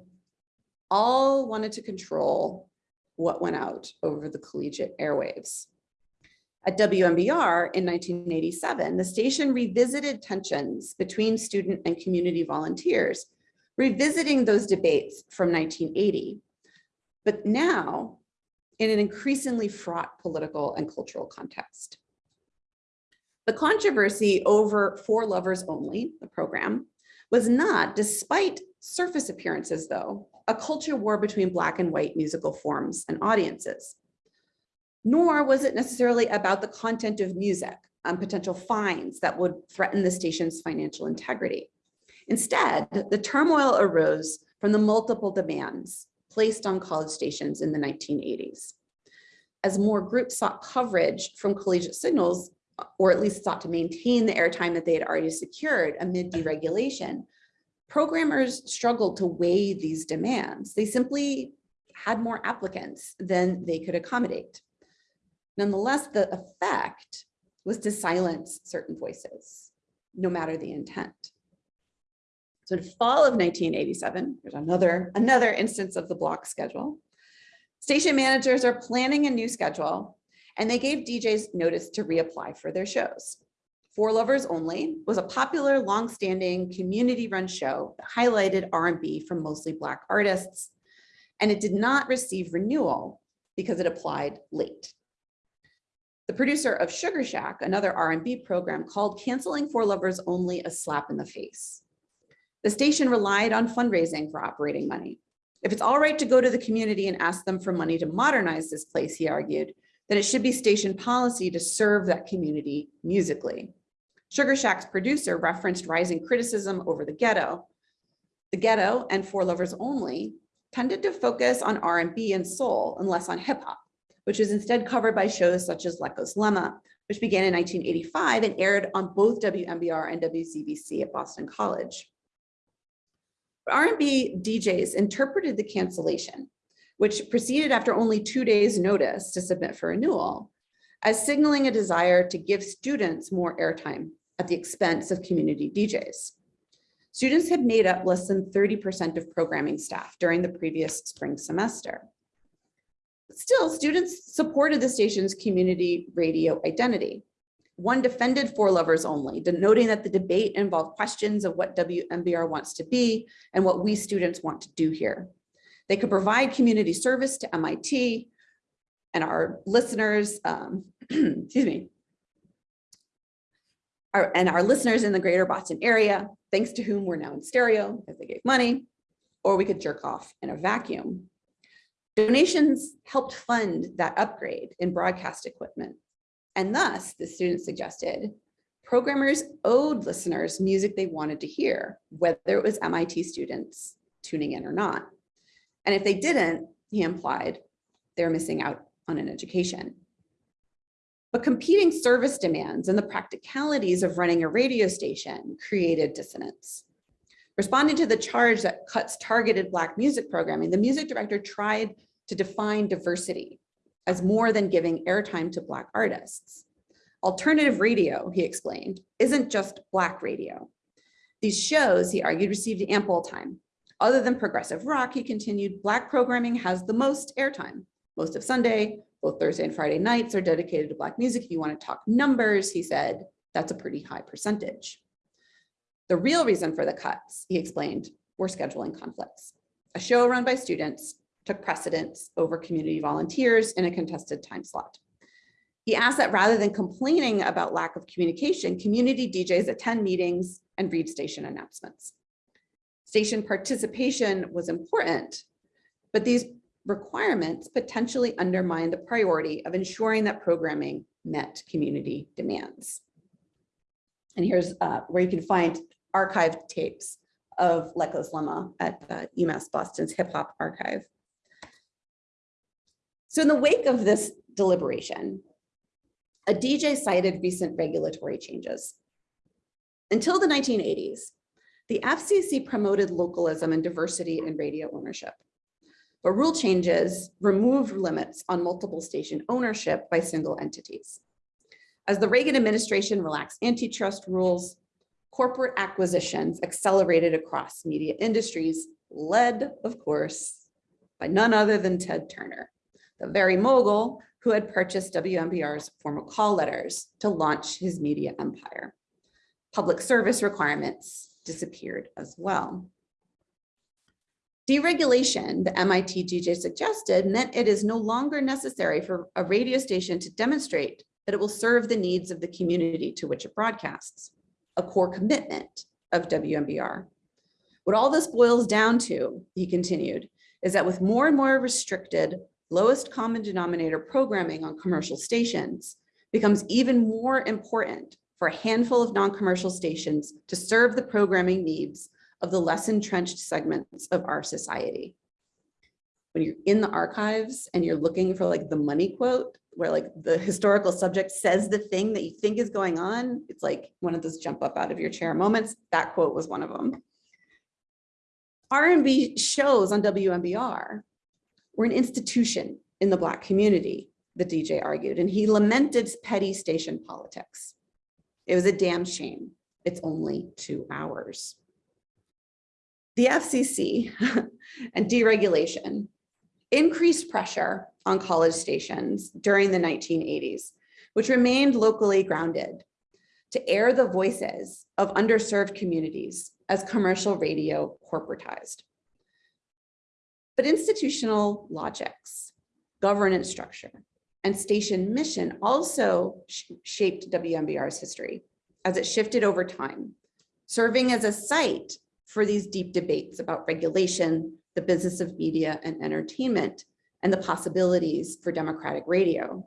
all wanted to control what went out over the collegiate airwaves. At WMBR in 1987, the station revisited tensions between student and community volunteers, revisiting those debates from 1980, but now in an increasingly fraught political and cultural context. The controversy over For Lovers Only, the program, was not, despite surface appearances though, a culture war between black and white musical forms and audiences nor was it necessarily about the content of music and potential fines that would threaten the station's financial integrity. Instead, the turmoil arose from the multiple demands placed on college stations in the 1980s. As more groups sought coverage from collegiate signals, or at least sought to maintain the airtime that they had already secured amid deregulation, programmers struggled to weigh these demands. They simply had more applicants than they could accommodate. Nonetheless, the effect was to silence certain voices, no matter the intent. So in fall of 1987, there's another, another instance of the block schedule. Station managers are planning a new schedule and they gave DJs notice to reapply for their shows. For Lovers Only was a popular longstanding community run show that highlighted R&B from mostly Black artists, and it did not receive renewal because it applied late. The producer of Sugar Shack, another R&B program, called canceling For Lovers only a slap in the face. The station relied on fundraising for operating money. If it's all right to go to the community and ask them for money to modernize this place, he argued, then it should be station policy to serve that community musically. Sugar Shack's producer referenced rising criticism over the ghetto. The ghetto and For Lovers Only tended to focus on R&B and soul and less on hip hop which was instead covered by shows such as Lecco's Lemma, which began in 1985 and aired on both WMBR and WZBC at Boston College. R&B DJs interpreted the cancellation, which proceeded after only two days notice to submit for renewal, as signaling a desire to give students more airtime at the expense of community DJs. Students had made up less than 30% of programming staff during the previous spring semester. Still, students supported the station's community radio identity. One defended For Lovers Only, denoting that the debate involved questions of what WMBR wants to be and what we students want to do here. They could provide community service to MIT and our listeners, um, *clears throat* excuse me, our, and our listeners in the greater Boston area, thanks to whom we're now in stereo because they gave money, or we could jerk off in a vacuum. Donations helped fund that upgrade in broadcast equipment. And thus, the students suggested, programmers owed listeners music they wanted to hear, whether it was MIT students tuning in or not. And if they didn't, he implied, they're missing out on an education. But competing service demands and the practicalities of running a radio station created dissonance. Responding to the charge that cuts targeted Black music programming, the music director tried to define diversity as more than giving airtime to Black artists. Alternative radio, he explained, isn't just Black radio. These shows, he argued, received ample time. Other than progressive rock, he continued, Black programming has the most airtime. Most of Sunday, both Thursday and Friday nights are dedicated to Black music. If you want to talk numbers, he said, that's a pretty high percentage. The real reason for the cuts, he explained, were scheduling conflicts. A show run by students took precedence over community volunteers in a contested time slot. He asked that rather than complaining about lack of communication, community DJs attend meetings and read station announcements. Station participation was important, but these requirements potentially undermine the priority of ensuring that programming met community demands. And here's uh, where you can find archived tapes of Lecco's Lemma at uh, UMass Boston's Hip Hop Archive. So in the wake of this deliberation, a DJ cited recent regulatory changes. Until the 1980s, the FCC promoted localism and diversity in radio ownership. But rule changes removed limits on multiple station ownership by single entities. As the Reagan administration relaxed antitrust rules, corporate acquisitions accelerated across media industries, led, of course, by none other than Ted Turner, the very mogul who had purchased WMBR's formal call letters to launch his media empire. Public service requirements disappeared as well. Deregulation, the MIT DJ suggested, meant it is no longer necessary for a radio station to demonstrate that it will serve the needs of the community to which it broadcasts, a core commitment of WMBR. What all this boils down to, he continued, is that with more and more restricted, lowest common denominator programming on commercial stations becomes even more important for a handful of non-commercial stations to serve the programming needs of the less entrenched segments of our society. When you're in the archives and you're looking for like the money quote, where like the historical subject says the thing that you think is going on, it's like one of those jump up out of your chair moments. That quote was one of them. R&B shows on WMBR were an institution in the Black community, the DJ argued, and he lamented petty station politics. It was a damn shame. It's only two hours. The FCC *laughs* and deregulation increased pressure on college stations during the 1980s, which remained locally grounded to air the voices of underserved communities as commercial radio corporatized. But institutional logics, governance structure, and station mission also sh shaped WMBR's history as it shifted over time, serving as a site for these deep debates about regulation, the business of media and entertainment, and the possibilities for democratic radio.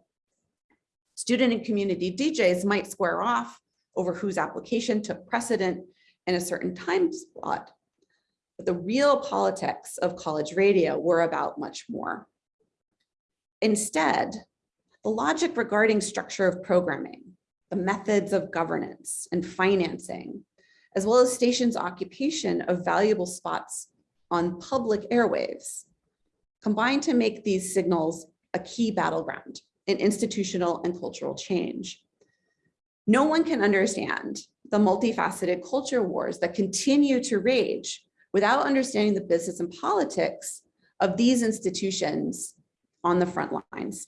Student and community DJs might square off over whose application took precedent in a certain time slot, but the real politics of college radio were about much more. Instead, the logic regarding structure of programming, the methods of governance and financing, as well as stations occupation of valuable spots on public airwaves, combine to make these signals a key battleground in institutional and cultural change. No one can understand the multifaceted culture wars that continue to rage without understanding the business and politics of these institutions on the front lines.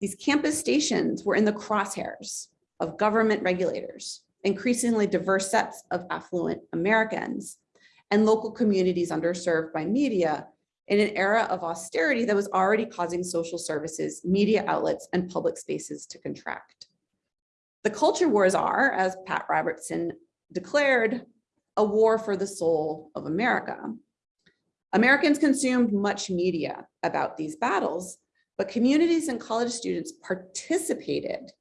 These campus stations were in the crosshairs of government regulators, increasingly diverse sets of affluent Americans, and local communities underserved by media in an era of austerity that was already causing social services, media outlets, and public spaces to contract. The culture wars are, as Pat Robertson declared, a war for the soul of America. Americans consumed much media about these battles, but communities and college students participated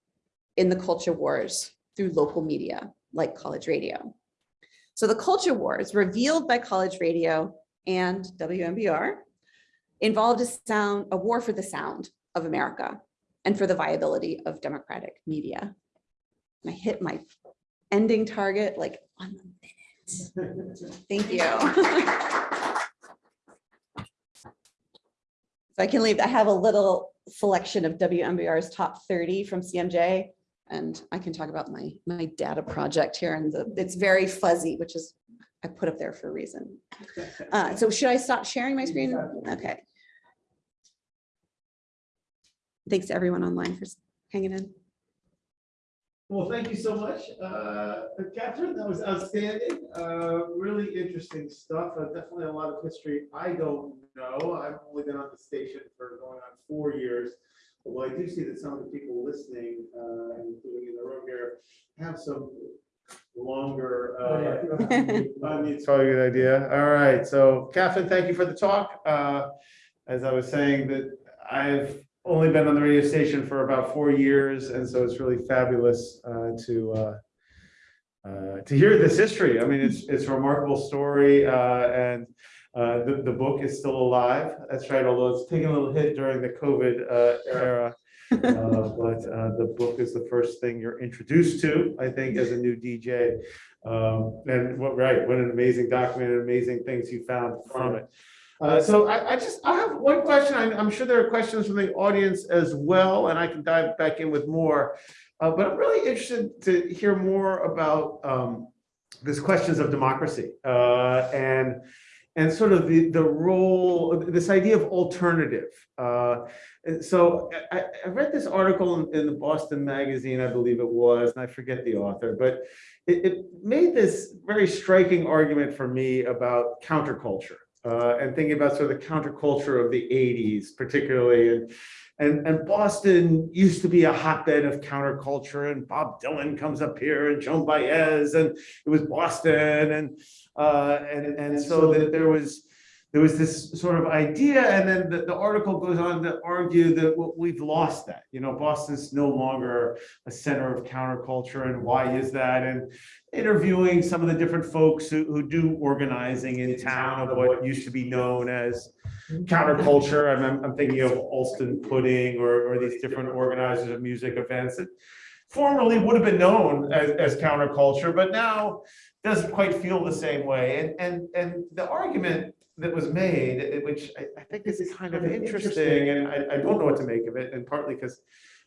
in the culture wars through local media like college radio. So the culture wars revealed by college radio and WMBR involved a sound, a war for the sound of America and for the viability of democratic media. And I hit my ending target like on the minute. *laughs* Thank you. *laughs* So I can leave, I have a little selection of WMBR's top 30 from CMJ. And I can talk about my, my data project here and the, it's very fuzzy, which is, I put up there for a reason. Uh, so should I stop sharing my screen? Okay. Thanks to everyone online for hanging in. Well, thank you so much, uh, Katherine. That was outstanding. Uh, Really interesting stuff. Uh, Definitely a lot of history I don't know. I've only been on the station for going on four years. Although I do see that some of the people listening, uh, including in the room here, have some longer. uh, I mean, It's probably a good idea. All right. So Katherine, thank you for the talk. Uh, As I was saying that I've only been on the radio station for about four years, and so it's really fabulous uh, to uh, uh, to hear this history. I mean, it's it's a remarkable story, uh, and uh, the the book is still alive. That's right, although it's taken a little hit during the COVID uh, era. *laughs* Uh, but uh, the book is the first thing you're introduced to, I think, as a new DJ. Um, and what right, what an amazing document, and amazing things you found from it. Uh, so I, I just, I have one question. I'm, I'm sure there are questions from the audience as well, and I can dive back in with more. Uh, but I'm really interested to hear more about um, these questions of democracy uh, and and sort of the the role, this idea of alternative. Uh, so I, I read this article in, in the Boston Magazine, I believe it was, and I forget the author, but it, it made this very striking argument for me about counterculture uh, and thinking about sort of the counterculture of the 80s, particularly. And, and, and Boston used to be a hotbed of counterculture, and Bob Dylan comes up here, and Joan Baez, and it was Boston, and uh, and and so that there was there was this sort of idea, and then the, the article goes on to argue that well, we've lost that. You know, Boston's no longer a center of counterculture, and why is that? And interviewing some of the different folks who, who do organizing in town of what used to be known as counterculture. I'm, I'm thinking of Allston Pudding or, or these different organizers of music events that formerly would have been known as, as counterculture, but now doesn't quite feel the same way. And, and, and the argument that was made, which I, I think is kind of interesting, and I, I don't know what to make of it, and partly because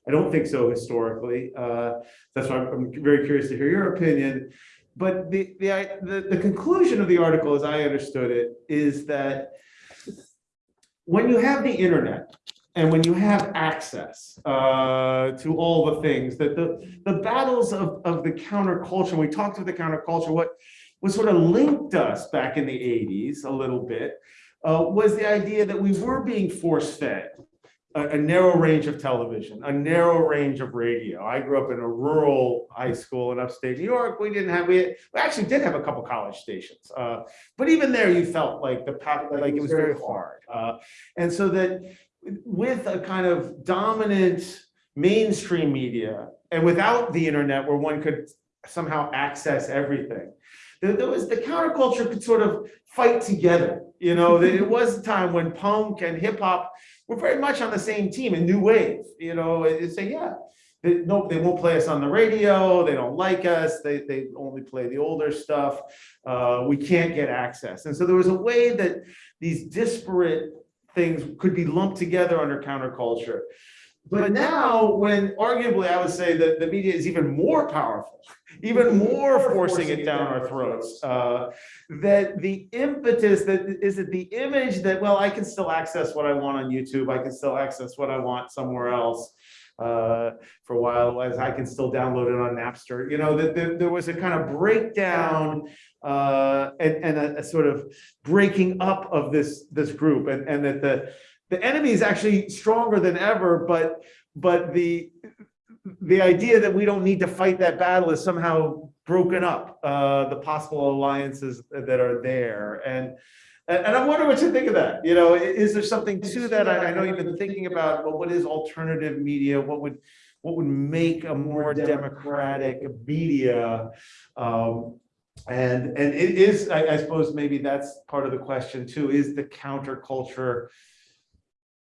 I don't think so historically. Uh, that's why I'm, I'm very curious to hear your opinion. But the, the, the, the conclusion of the article, as I understood it, is that when you have the internet and when you have access uh, to all the things that the, the battles of, of the counterculture, we talked about the counterculture, what what sort of linked us back in the 80s a little bit uh, was the idea that we were being force fed a, a narrow range of television, a narrow range of radio. I grew up in a rural high school in upstate New York. We didn't have, we, we actually did have a couple college stations. Uh, but even there, you felt like the, like it was very hard. Uh, and so that with a kind of dominant mainstream media and without the internet where one could somehow access everything, there, there was the counterculture could sort of fight together. You know, it was a time when punk and hip hop were very much on the same team and new wave. You know, and say, yeah, they, no, they won't play us on the radio. They don't like us. They they only play the older stuff. Uh, we can't get access. And so there was a way that these disparate things could be lumped together under counterculture. But now, when arguably I would say that the media is even more powerful, *laughs* even more forcing it down our throats, uh, that the impetus that is it the image that, well, I can still access what I want on YouTube, I can still access what I want somewhere else. uh, for a while, as I can still download it on Napster, you know, that, that there was a kind of breakdown uh, and, and a, a sort of breaking up of this, this group and, and that the, the enemy is actually stronger than ever, but, but the, the idea that we don't need to fight that battle is somehow broken up, uh, the possible alliances that are there. And, and, I'm wondering what you think of that, you know, is there something to that? I, I know you've been thinking about, well, what is alternative media? What would, what would make a more democratic media? Um, and, and it is, I, I suppose maybe that's part of the question too, is the counterculture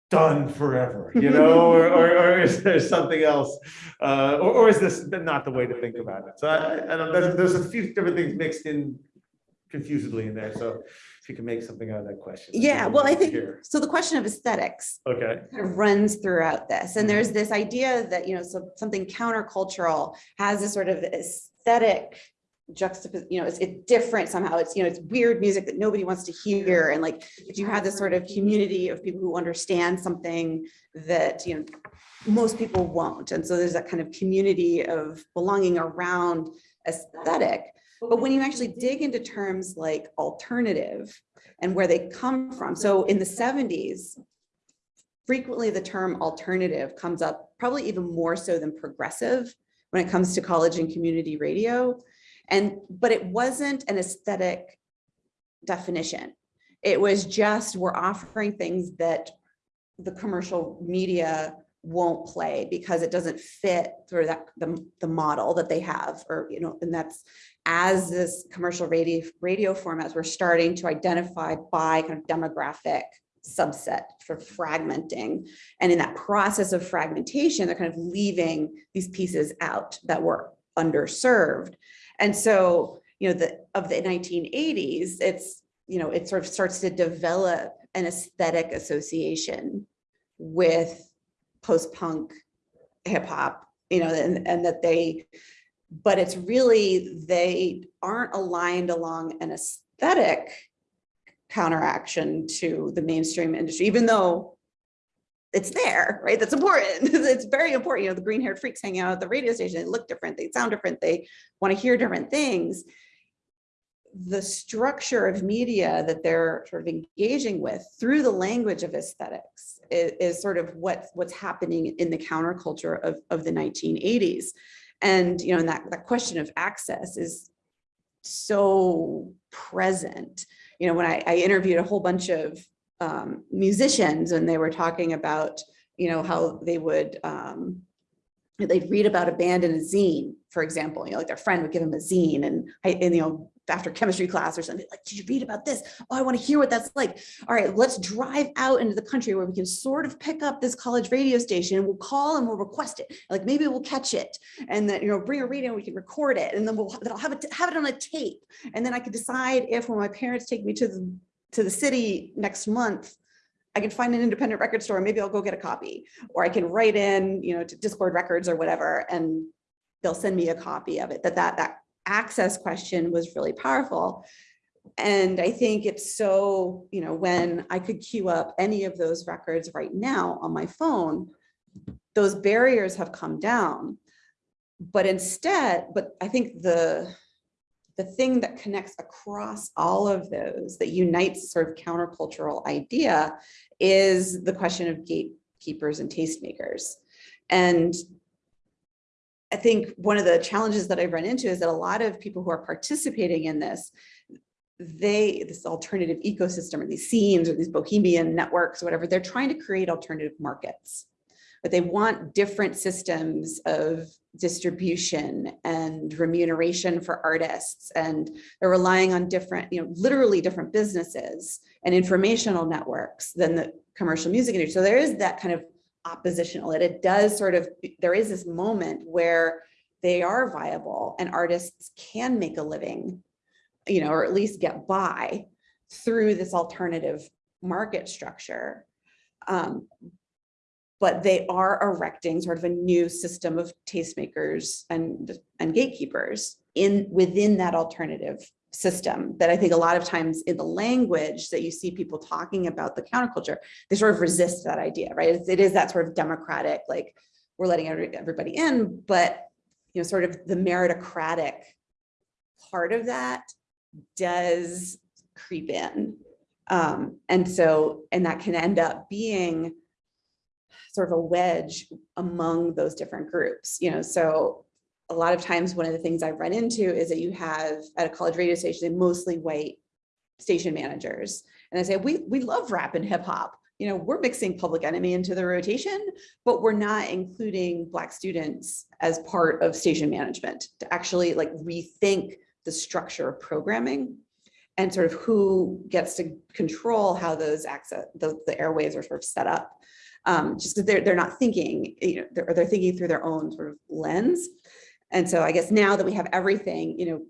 done forever, you know, or, or, or is there something else? Uh, or, or is this not the way to think about it? So I, I don't, there's, there's a few different things mixed in confusedly in there, so if you can make something out of that question. Yeah, well, I think, hear. so the question of aesthetics Okay, kind of runs throughout this. Mm-hmm. And there's this idea that, you know, so something countercultural has this sort of aesthetic juxtapose, you know, it's, it's different somehow. It's, you know, it's weird music that nobody wants to hear. And like, if you have this sort of community of people who understand something that, you know, most people won't. And so there's that kind of community of belonging around aesthetic. But when you actually dig into terms like alternative and where they come from, so in the seventies, frequently the term alternative comes up, probably even more so than progressive when it comes to college and community radio. And, but it wasn't an aesthetic definition. It was just, we're offering things that the commercial media won't play because it doesn't fit through that, the, the model that they have, or, you know, and that's as this commercial radio, radio formats, we're starting to identify by kind of demographic subset for fragmenting. And in that process of fragmentation, they're kind of leaving these pieces out that were underserved. And so, you know, the, of the 1980s, it's, you know, it sort of starts to develop an aesthetic association with post-punk hip hop, you know, and, and that they, but it's really, they aren't aligned along an aesthetic counteraction to the mainstream industry, even though it's there, right? That's important. *laughs* It's very important. You know, the green haired freaks hanging out at the radio station, they look different, they sound different, they want to hear different things. The structure of media that they're sort of engaging with through the language of aesthetics is, is sort of what, what's happening in the counterculture of, of the 1980s. And, you know, and that, that question of access is so present. You know, when I, I interviewed a whole bunch of um, musicians and they were talking about, you know, how they would, um, they'd read about a band in a zine, for example, you know, like their friend would give them a zine and, I- and, you know, after chemistry class or something, like, did you read about this? Oh, I want to hear what that's like. All right, let's drive out into the country where we can sort of pick up this college radio station and we'll call and we'll request it. Like maybe we'll catch it and then, you know, bring a radio and we can record it and then we'll, then I'll have it, have it on a tape. And then I could decide if when my parents take me to the, to the city next month, I can find an independent record store, maybe I'll go get a copy, or I can write in, you know, to Dischord Records or whatever, and they'll send me a copy of it, that that, that access question was really powerful. And I think it's so, you know, when I could queue up any of those records right now on my phone, those barriers have come down. But instead, but I think the, the thing that connects across all of those that unites sort of countercultural idea is the question of gatekeepers and tastemakers. And I think one of the challenges that I've run into is that a lot of people who are participating in this, they, this alternative ecosystem or these scenes or these bohemian networks, whatever, they're trying to create alternative markets. But they want different systems of distribution and remuneration for artists. And they're relying on different, you know, literally different businesses and informational networks than the commercial music industry. So there is that kind of oppositional, it, it does sort of, there is this moment where they are viable and artists can make a living, you know, or at least get by through this alternative market structure. Um, but they are erecting sort of a new system of tastemakers and, and gatekeepers in within that alternative system that I think a lot of times in the language that you see people talking about the counterculture, they sort of resist that idea, right? It's- It is that sort of democratic, like we're letting everybody in, but, you know, sort of the meritocratic part of that does creep in. Um, and so, and that can end up being sort of a wedge among those different groups, you know, so a lot of times, one of the things I've run into is that you have at a college radio station, mostly white station managers. And I say, we, we love rap and hip hop. You know, we're mixing Public Enemy into the rotation, but we're not including Black students as part of station management to actually like rethink the structure of programming and sort of who gets to control how those access, the, the are sort of set up. Um, just because they're, they're not thinking, you know, they're, they're thinking through their own sort of lens. And so I guess now that we have everything, you know,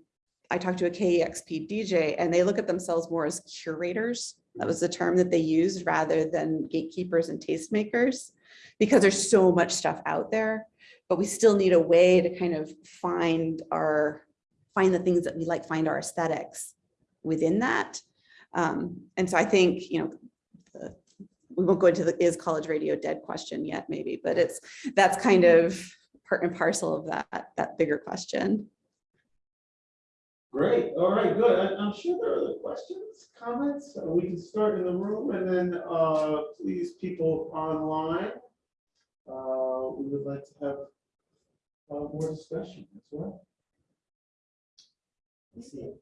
I talked to a KEXP DJ and they look at themselves more as curators. That was the term that they used rather than gatekeepers and tastemakers because there's so much stuff out there. But we still need a way to kind of find our, find the things that we like, find our aesthetics within that. Um, and so I think, you know, the- we won't go into the is college radio dead question yet, maybe, but it's, that's kind of part and parcel of that, that bigger question. Great, all right, good. I- I'm sure there are other questions, comments. Uh, We can start in the room and then uh, please people online. uh, We would like to have uh, more discussion as well. Let's see.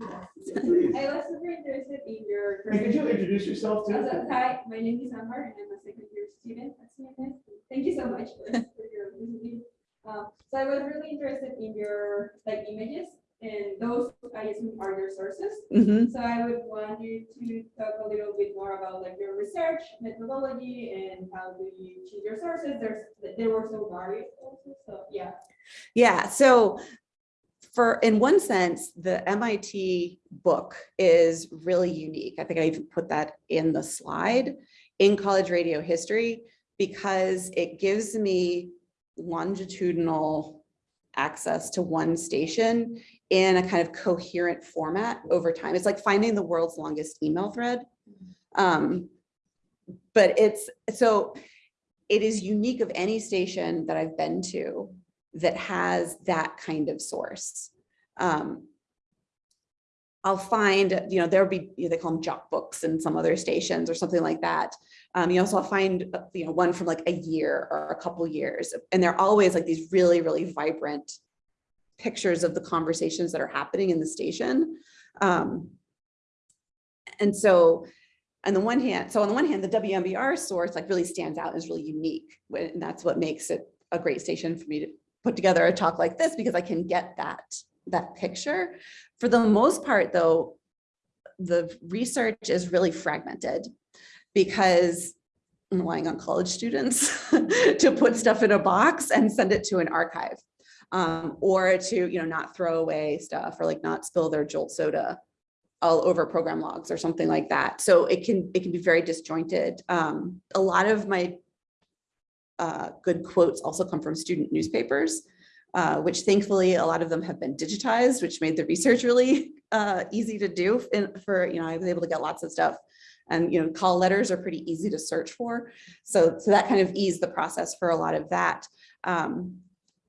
Please. I was super interested in your. Hey, Could you introduce yourself Uh, too? so, Hi, my name is Amber and I'm a second year student at CMS. Thank you so much for for your visiting. Um, So I was really interested in your like images and those I assume are your sources. Mhm. So I would want you to talk a little bit more about like your research methodology and how do you choose your sources? There's, they were so varied also, so yeah. Yeah, so for, in one sense, the MIT book is really unique. I think I even put that in the slide in college radio history because it gives me longitudinal access to one station in a kind of coherent format over time. It's like finding the world's longest email thread. Um, But it's, so it is unique of any station that I've been to that has that kind of source. Um, I'll find, you know, there'll be, you know, they call them jock books in some other stations or something like that. Um, you also I'll find, you know, one from like a year or a couple years, and they're always like these really, really vibrant pictures of the conversations that are happening in the station. Um, and so on the one hand, so on the one hand, the WMBR source like really stands out, is really unique. And that's what makes it a great station for me to put together a talk like this because I can get that, that picture. For the most part, though, the research is really fragmented because I'm relying on college students *laughs* to put stuff in a box and send it to an archive. Um, or to, you know, not throw away stuff or like not spill their Jolt soda all over program logs or something like that. So it can, it can be very disjointed. Um, a lot of my uh, good quotes also come from student newspapers, uh, which thankfully a lot of them have been digitized, which made the research really uh, easy to do in, for, you know, I was able to get lots of stuff. And, you know, call letters are pretty easy to search for. So, so that kind of eased the process for a lot of that. Um,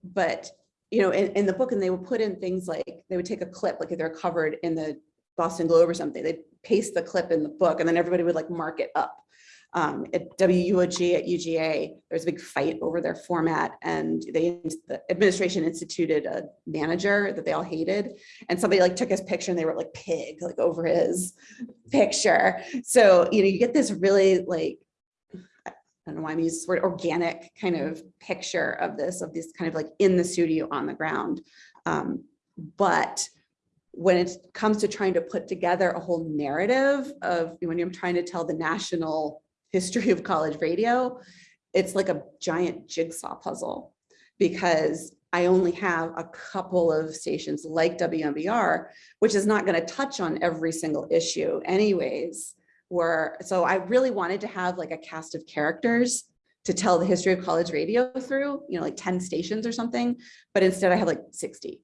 but, you know, in, in the book, and they would put in things like, they would take a clip, like if they're covered in the Boston Globe or something, they'd paste the clip in the book and then everybody would like mark it up. Um, at WUOG at UGA, there's a big fight over their format and they, the administration instituted a manager that they all hated. And somebody like took his picture and they wrote like pig, like over his picture. So, you know, you get this really like, I don't know why I'm using this word, organic kind of picture of this, of this kind of like in the studio on the ground. Um, but when it comes to trying to put together a whole narrative of when you're trying to tell the national history of college radio, it's like a giant jigsaw puzzle because I only have a couple of stations like WMBR, which is not going to touch on every single issue anyways. Where, so I really wanted to have like a cast of characters to tell the history of college radio through, you know, like 10 stations or something, but instead I have like 60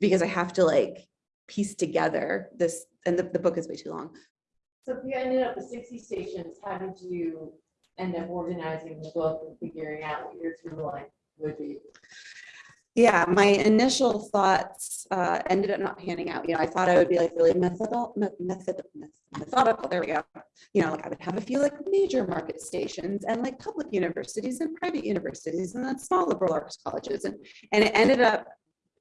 because I have to like piece together this, and the, the book is way too long. So if you ended up with sixty stations, how did you end up organizing the book and figuring out what your through line? would be. Yeah, my initial thoughts uh, ended up not panning out. You know, I thought I would be like really methodical, method, methodical. There we go. You know, like I would have a few like major market stations and like public universities and private universities and then small liberal arts colleges. And, and it ended up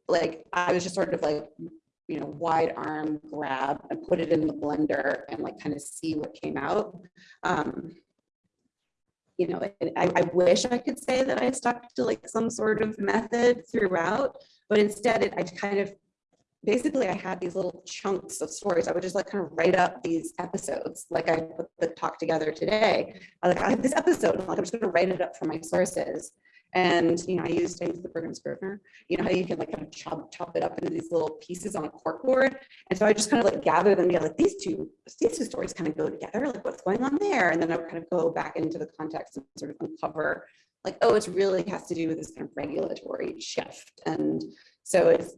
like, I was just sort of like, you know, wide arm grab and put it in the blender and like kind of see what came out. Um, you know, I, I wish I could say that I stuck to like some sort of method throughout, but instead it, I kind of, basically I had these little chunks of stories. I would just like kind of write up these episodes, like I put the talk together today. I like, I have this episode, and like I'm just gonna write it up from my sources. And, you know, I used, I used the program Scrivener, you know, how you can like kind of chop, chop it up into these little pieces on a corkboard. And so I just kind of like gather them together, like these two, these two stories kind of go together, like what's going on there? And then I kind of go back into the context and sort of uncover like, oh, it's really has to do with this kind of regulatory shift. And so it's,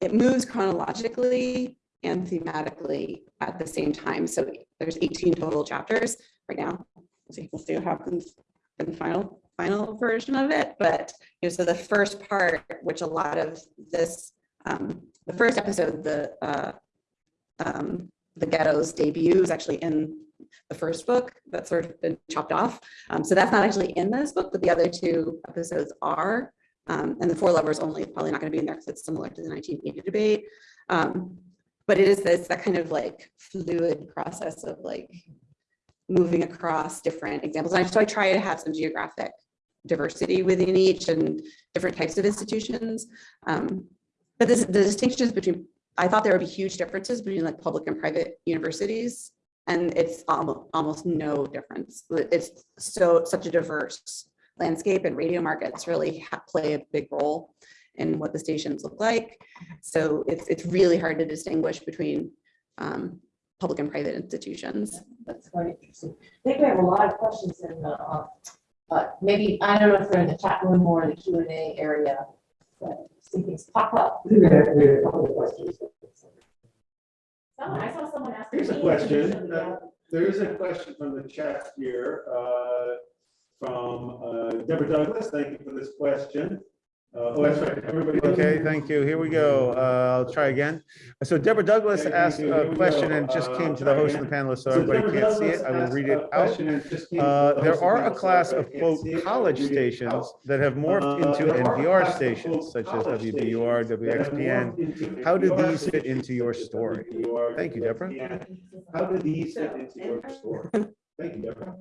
it moves chronologically and thematically at the same time. So there's 18 total chapters right now. We'll see, we'll see what happens in the final, final version of it. But, you know, so the first part, which a lot of this, um, the first episode, the, uh, um, the ghetto's debut is actually in the first book that's sort of been chopped off. Um, so that's not actually in this book, but the other two episodes are. Um, and the four lovers only probably not going to be in there because it's similar to the 1980 debate. Um, but it is this that kind of like fluid process of like moving across different examples. So I try to have some geographic diversity within each and different types of institutions. Um, but this, the distinctions between, I thought there would be huge differences between like public and private universities. And it's almost, almost no difference. It's so, such a diverse landscape and radio markets really play a big role in what the stations look like. So it's, it's really hard to distinguish between um, public and private institutions. That's quite interesting. I think we have a lot of questions in the, uh, uh, maybe, I don't know if they're in the chat room or the Q and A area, but see things pop up. I think we have, a couple of questions. Someone, I saw someone ask. Here's a question. *laughs* somebody else. There is a question from the chat here, uh, from uh, Deborah Douglas. Thank you for this question. Uh, Oh, that's right. Everybody. Okay, thank you. Here we go. Uh, I'll try again. So Deborah Douglas Okay, asked you. A question and just Uh, came to the host of the try panelist, so So everybody Deborah can't see it. I will read it out. question and just came to Uh, the there are a panel, so class of quote can't see it. college I'll read it stations that have morphed Uh, into there NPR stations such as college WBUR, stations that have WXPN. How do these fit into your story? Thank you, Deborah. How do these fit into your story? Thank you, Deborah.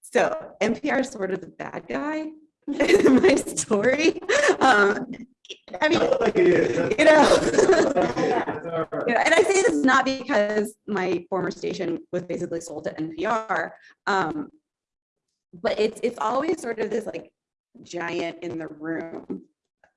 So NPR is sort of the bad guy in *laughs* my story. Um, I mean, Like it is. you know. That's all right. you know, and I say this not because my former station was basically sold to NPR. Um, but it's, it's always sort of this like giant in the room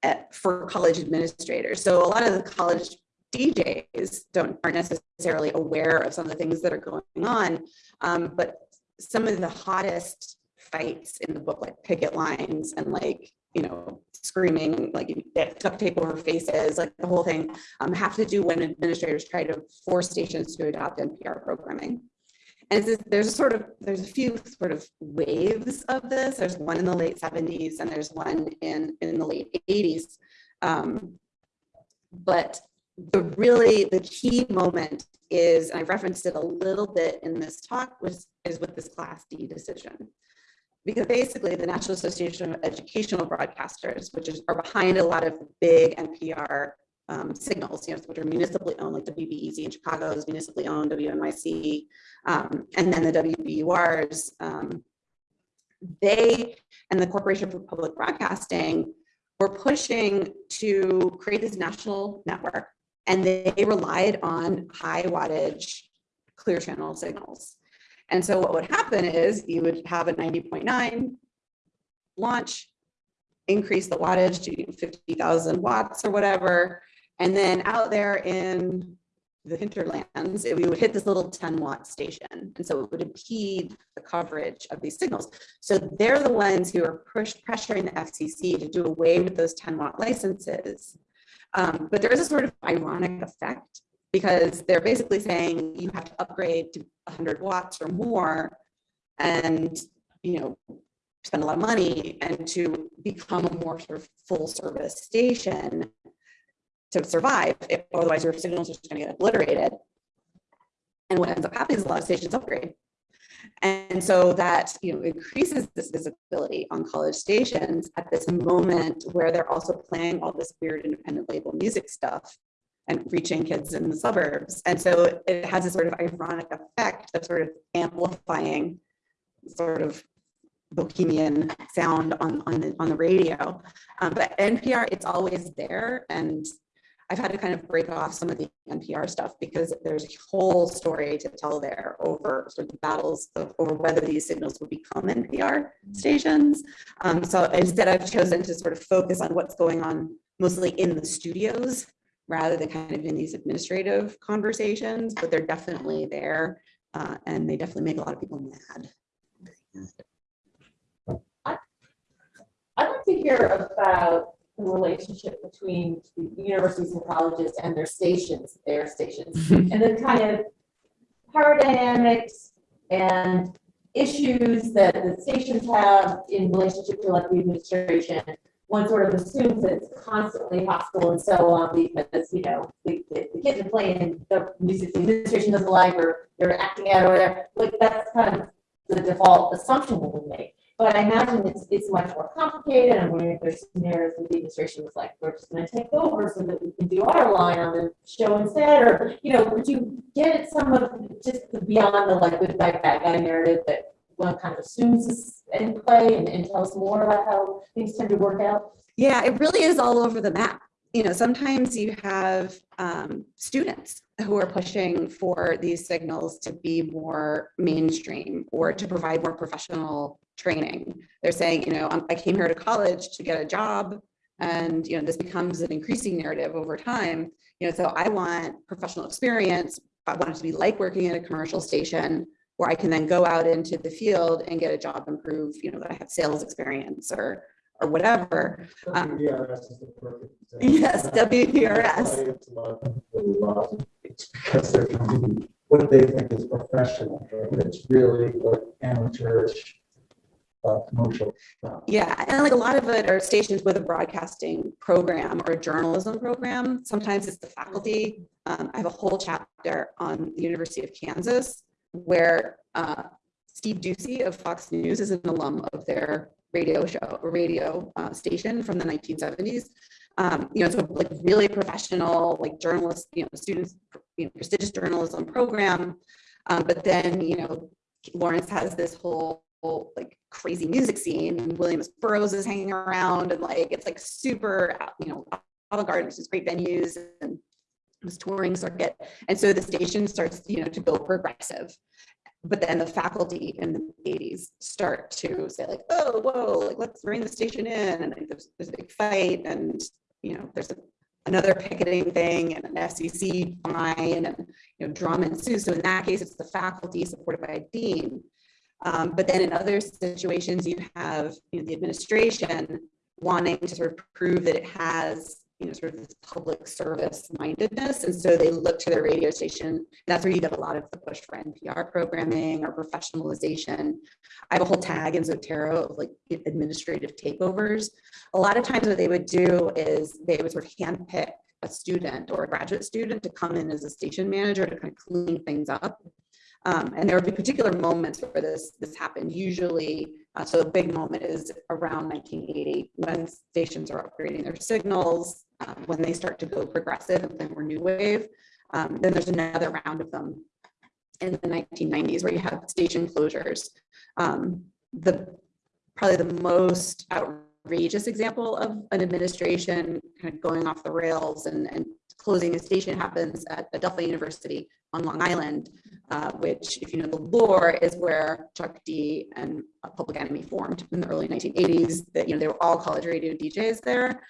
at, for college administrators. So a lot of the college DJs don't, aren't necessarily aware of some of the things that are going on. Um, but some of the hottest fights in the book, like picket lines and like, you know, screaming, like you duct tape over faces, like the whole thing, um, have to do when administrators try to force stations to adopt NPR programming. And there's a sort of, there's a few sort of waves of this. There's one in the late seventies and there's one in, in the late eighties. Um, but the really, the key moment is, and I referenced it a little bit in this talk, was, is with this Class D decision. Because basically the National Association of Educational Broadcasters, which is, are behind a lot of big NPR um, signals, you know, which are municipally owned, like WBEZ in Chicago is municipally owned, WNYC, um, and then the WBURs. um, They and the Corporation for Public Broadcasting were pushing to create this national network, and they relied on high wattage clear channel signals. And so what would happen is you would have a 90.9 launch, increase the wattage to 50,000 watts or whatever. And then out there in the hinterlands, we would hit this little 10 watt station. And so it would impede the coverage of these signals. So they're the ones who are push pressuring the FCC to do away with those 10 watt licenses. Um, but there is a sort of ironic effect because they're basically saying you have to upgrade to 100 watts or more. And, you know, spend a lot of money and to become a more sort of full service station to survive, if- otherwise your signals are just gonna get obliterated. And what ends up happening is a lot of stations upgrade. And so that, you know, increases this visibility on college stations at this moment where they're also playing all this weird independent label music stuff and reaching kids in the suburbs. And so it has a sort of ironic effect of sort of amplifying sort of bohemian sound on, on the, on the radio. Um, but NPR, it's always there. And I've had to kind of break off some of the NPR stuff because there's a whole story to tell there over sort of the battles of, over whether these signals would become NPR stations. Um, so instead I've chosen to sort of focus on what's going on mostly in the studios rather than kind of in these administrative conversations, but they're definitely there. Uh, and they definitely make a lot of people mad. I'd like to hear about the relationship between the universities and colleges and their stations, their stations, *laughs* and the kind of power dynamics and issues that the stations have in relationship to like the administration. One sort of assumes that it's constantly hostile and so on because, you know, the, the kids are playing the music administration doesn't like or they're acting out or whatever. Like that's kind of the default assumption that we make. But I imagine it's, it's much more complicated. I'm wondering if there's scenarios where the administration was like, we're just gonna take over so that we can do our line on the show instead, or, you know, would you get some of, just beyond the like good guy, bad guy narrative that one kind of assumes is in play and, and tell us more about how things tend to work out? Yeah, it really is all over the map. You know, sometimes you have um, students who are pushing for these signals to be more mainstream or to provide more professional training. They're saying, you know, "I'm- I came here to college to get a job. And, you know, this becomes an increasing narrative over time. You know, so I want professional experience. I want it to be like working at a commercial station where I can then go out into the field and get a job and prove, you know, that I have sales experience or, or whatever. Um, WDRS is the perfect. *laughs* example. Yes, WDRS. it's It's because they're doing what they think is professional, but it's really like amateurish, uh, commercial. Yeah, and like a lot of it are stations with a broadcasting program or a journalism program. Sometimes it's the faculty. Um, I have a whole chapter on the University of Kansas where uh, Steve Doocy of Fox News is an alum of their radio show, radio uh, station from the 1970s. Um, you know, so like really professional, like journalists, you know, students, you know, prestigious journalism program. Um, but then, you know, Lawrence has this whole whole, like crazy music scene and Williams Burroughs is hanging around and like it's like super, you know, avant-garde, which is great venues and this touring circuit. And so the station starts, you know, to go progressive. But then the faculty in the 80s start to say like, oh, whoa, like let's bring the station in. And there's, there's a big fight and, you know, there's a, another picketing thing and an FCC fine and, you know, drama ensues. So in that case, it's the faculty supported by a dean. Um, but then in other situations, you have, you know, the administration wanting to sort of prove that it has, you know, sort of this public service mindedness. And so they look to their radio station. That's where you get a lot of the push for NPR programming or professionalization. I have a whole tag in Zotero of like administrative takeovers. A lot of times what they would do is they would sort of handpick a student or a graduate student to come in as a station manager to kind of clean things up. Um, and there would be particular moments where this this happened. Usually, uh, so a big moment is around 1980 when stations are upgrading their signals, um, when they start to go progressive and play more new wave. Um, then there's another round of them in the 1990s where you have station closures. Um, the probably the most outrageous example of an administration kind of going off the rails and, and closing a station happens at Adelphi University on Long Island, uh, which, if you know the lore, is where Chuck D and Public Enemy formed in the early 1980s. That you know they were all college radio DJs there.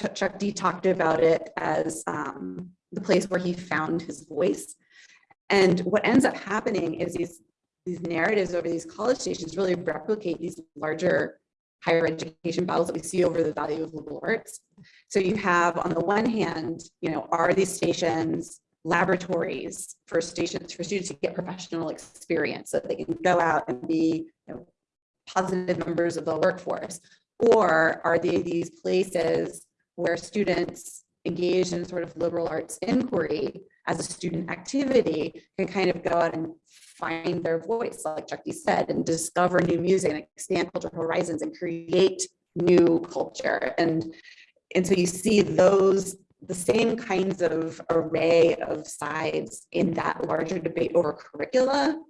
Ch- Chuck D talked about it as um, the place where he found his voice. And what ends up happening is these these narratives over these college stations really replicate these larger higher education battles that we see over the value of liberal arts. So you have on the one hand, you know, are these stations laboratories for stations for students to get professional experience so that they can go out and be you know, positive members of the workforce? Or are they these places where students engaged in sort of liberal arts inquiry as a student activity can kind of go out and find their voice, like Chuck D said, and discover new music and expand cultural horizons and create new culture. And, and so you see those, the same kinds of array of sides in that larger debate over curricula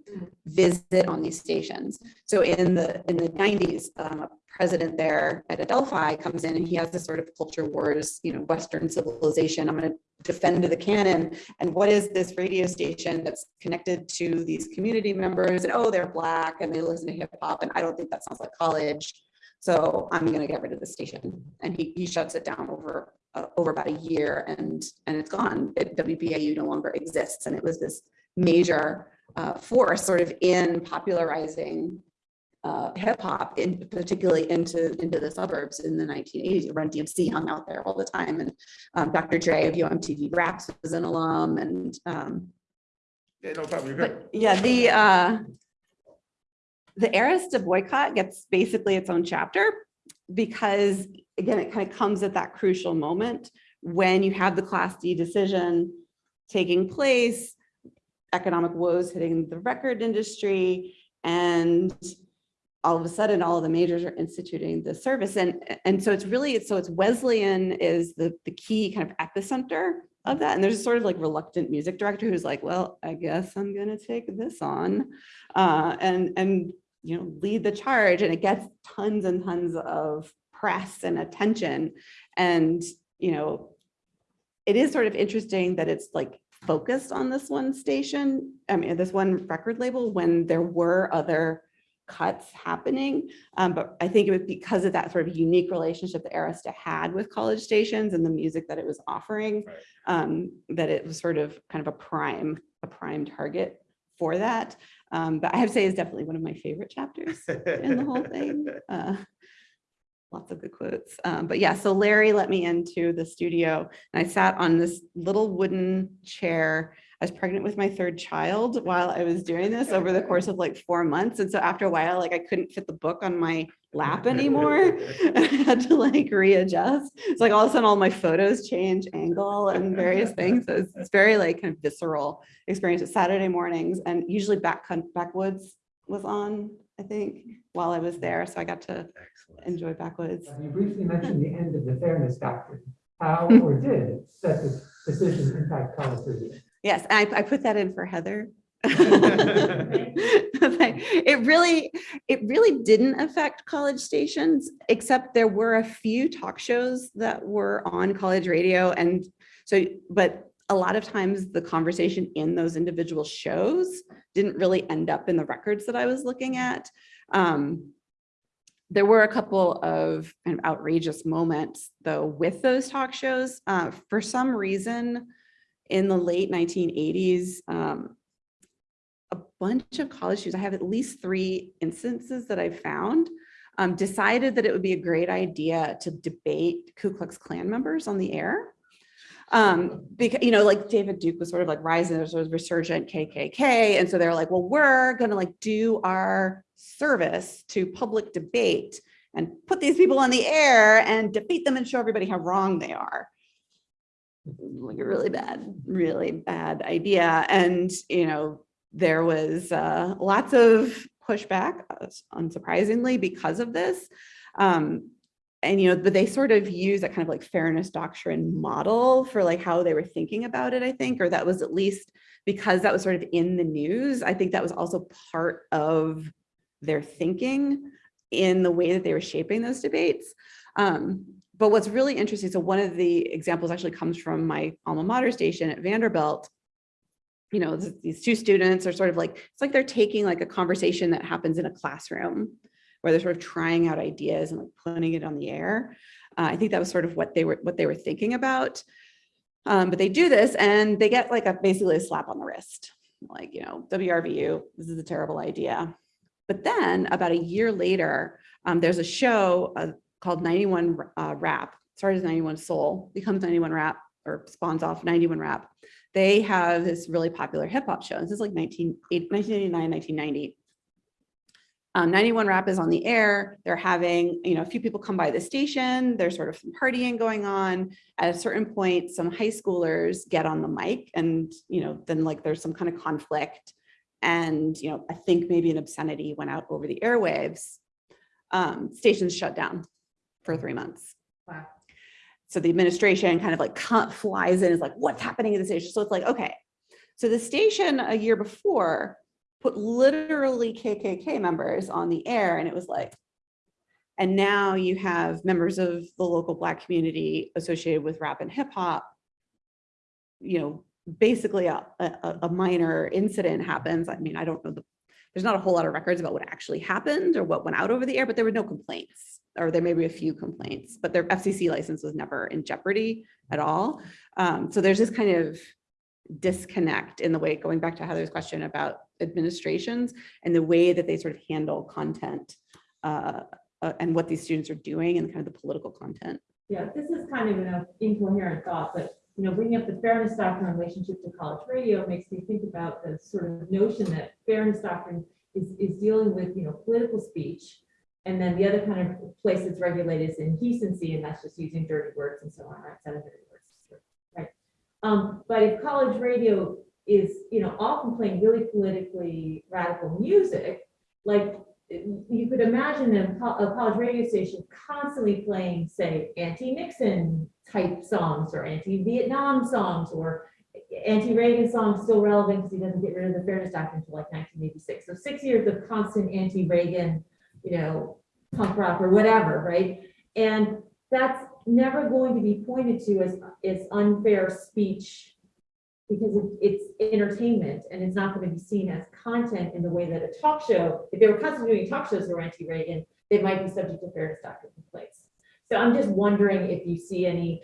visit on these stations. So in the, in the nineties, um, a president there at Adelphi comes in and he has this sort of culture wars, you know, Western civilization. I'm going to defend the canon. And what is this radio station that's connected to these community members? And oh, they're black and they listen to hip hop. And I don't think that sounds like college. So I'm going to get rid of the station. And he, he shuts it down over, uh, over about a year and, and it's gone. It- WBAU no longer exists. And it was this major uh, force sort of in popularizing uh, hip hop, in particularly into into the suburbs in the 1980s. Run DMC hung out there all the time, and um, Dr. Dre of Yo! MTV Raps was an alum, and um, Yeah, no problem, you're good. but yeah, the uh, the Arista boycott gets basically its own chapter because again, it kind of comes at that crucial moment when you have the Class D decision taking place, economic woes hitting the record industry, and all of a sudden, all of the majors are instituting the service. And, and so it's really, so it's Wesleyan is the, the key kind of epicenter of that. And there's a sort of like reluctant music director who's like, well, I guess I'm gonna take this on uh, and, and, you know, lead the charge. And it gets tons and tons of press and attention. And, you know, it is sort of interesting that it's like focused on this one station, I mean, this one record label when there were other cuts happening. Um, but I think it was because of that sort of unique relationship that Arista had with college stations and the music that it was offering, Right. um, that it was sort of kind of a prime, a prime target for that. Um, but I have to say is definitely one of my favorite chapters in the whole thing. *laughs* Uh, Lots of good quotes. Um, but yeah, so Larry let me into the studio and I sat on this little wooden chair. I was pregnant with my third child while I was doing this over the course of like four months. And so after a while, like I couldn't fit the book on my lap anymore. *laughs* I had to like readjust. It's like all of a sudden all my photos change angle and various things. So it's, it's very like kind of visceral experience. It's Saturday mornings and usually back backwoods was on, I think, while I was there. So I got to enjoy backwoods. You briefly mentioned the end of the fairness doctrine. How *laughs* or did that decision impact college review? Yes, I, I put that in for Heather. *laughs* *laughs* It really, it really didn't affect college stations, except there were a few talk shows that were on college radio. And so, but a lot of times the conversation in those individual shows didn't really end up in the records that I was looking at. Um, there were a couple of kind of outrageous moments though with those talk shows. Uh, for some reason, in the late 1980s, um, a bunch of college students, I have at least three instances that I've found, um, decided that it would be a great idea to debate Ku Klux Klan members on the air. Um, because, you know, like David Duke was sort of like rising, sort of resurgent KKK. And so they're like, well, we're gonna like do our service to public debate and put these people on the air and defeat them and show everybody how wrong they are like a really bad, really bad idea. And, you know, there was uh, lots of pushback, uh, unsurprisingly, because of this. Um, and, you know, but they sort of use that kind of like fairness doctrine model for like how they were thinking about it, I think, or that was at least because that was sort of in the news. I think that was also part of their thinking in the way that they were shaping those debates. Um, but what's really interesting, so one of the examples actually comes from my alma mater station at Vanderbilt. You know, these two students are sort of like, it's like they're taking like a conversation that happens in a classroom where they're sort of trying out ideas and like putting it on the air. Uh, I think that was sort of what they were what they were thinking about. Um, but they do this and they get like a basically a slap on the wrist. Like, you know, WRVU, this is a terrible idea. But then about a year later, um, there's a show uh, called 91 uh, Rap, started as 91 Soul, becomes 91 Rap or spawns off 91 Rap. They have this really popular hip hop show. This is like 19, 1989, 1990. Um, 91 Rap is on the air. They're having, you know, a few people come by the station. There's sort of some partying going on. At a certain point, some high schoolers get on the mic and, you know, then like there's some kind of conflict. And, you know, I think maybe an obscenity went out over the airwaves. Um, stations shut down for three months. Wow. So the administration kind of like flies in, is like, what's happening at the station? So it's like, okay. So the station a year before put literally KKK members on the air and it was like, and now you have members of the local black community associated with rap and hip hop. You know, basically a, a, a minor incident happens. I mean, I don't know the, there's not a whole lot of records about what actually happened or what went out over the air, but there were no complaints. Or there may be a few complaints, but their FCC license was never in jeopardy at all. Um, so there's this kind of disconnect in the way, going back to Heather's question about administrations and the way that they sort of handle content uh, uh, and what these students are doing and kind of the political content. Yeah, this is kind of an incoherent thought, but, you know, bringing up the fairness doctrine in relationship to college radio makes me think about the sort of notion that fairness doctrine is, is dealing with, you know, political speech. And then the other kind of place that's regulated is indecency, and that's just using dirty words and so on, right? Seven dirty words, right? Um, but if college radio is, you know, often playing really politically radical music, like you could imagine a, college radio station constantly playing, say, anti-Nixon type songs or anti-Vietnam songs or anti-Reagan songs still relevant because he doesn't get rid of the fairness doctrine until like 1986. So six years of constant anti-Reagan, you know, punk rock or whatever, right? And that's never going to be pointed to as, as unfair speech because it- it's entertainment and it's not going to be seen as content in the way that a talk show, if they were constantly doing talk shows that were anti-Reagan, they might be subject to fairness doctrine complaints. So I'm just wondering if you see any,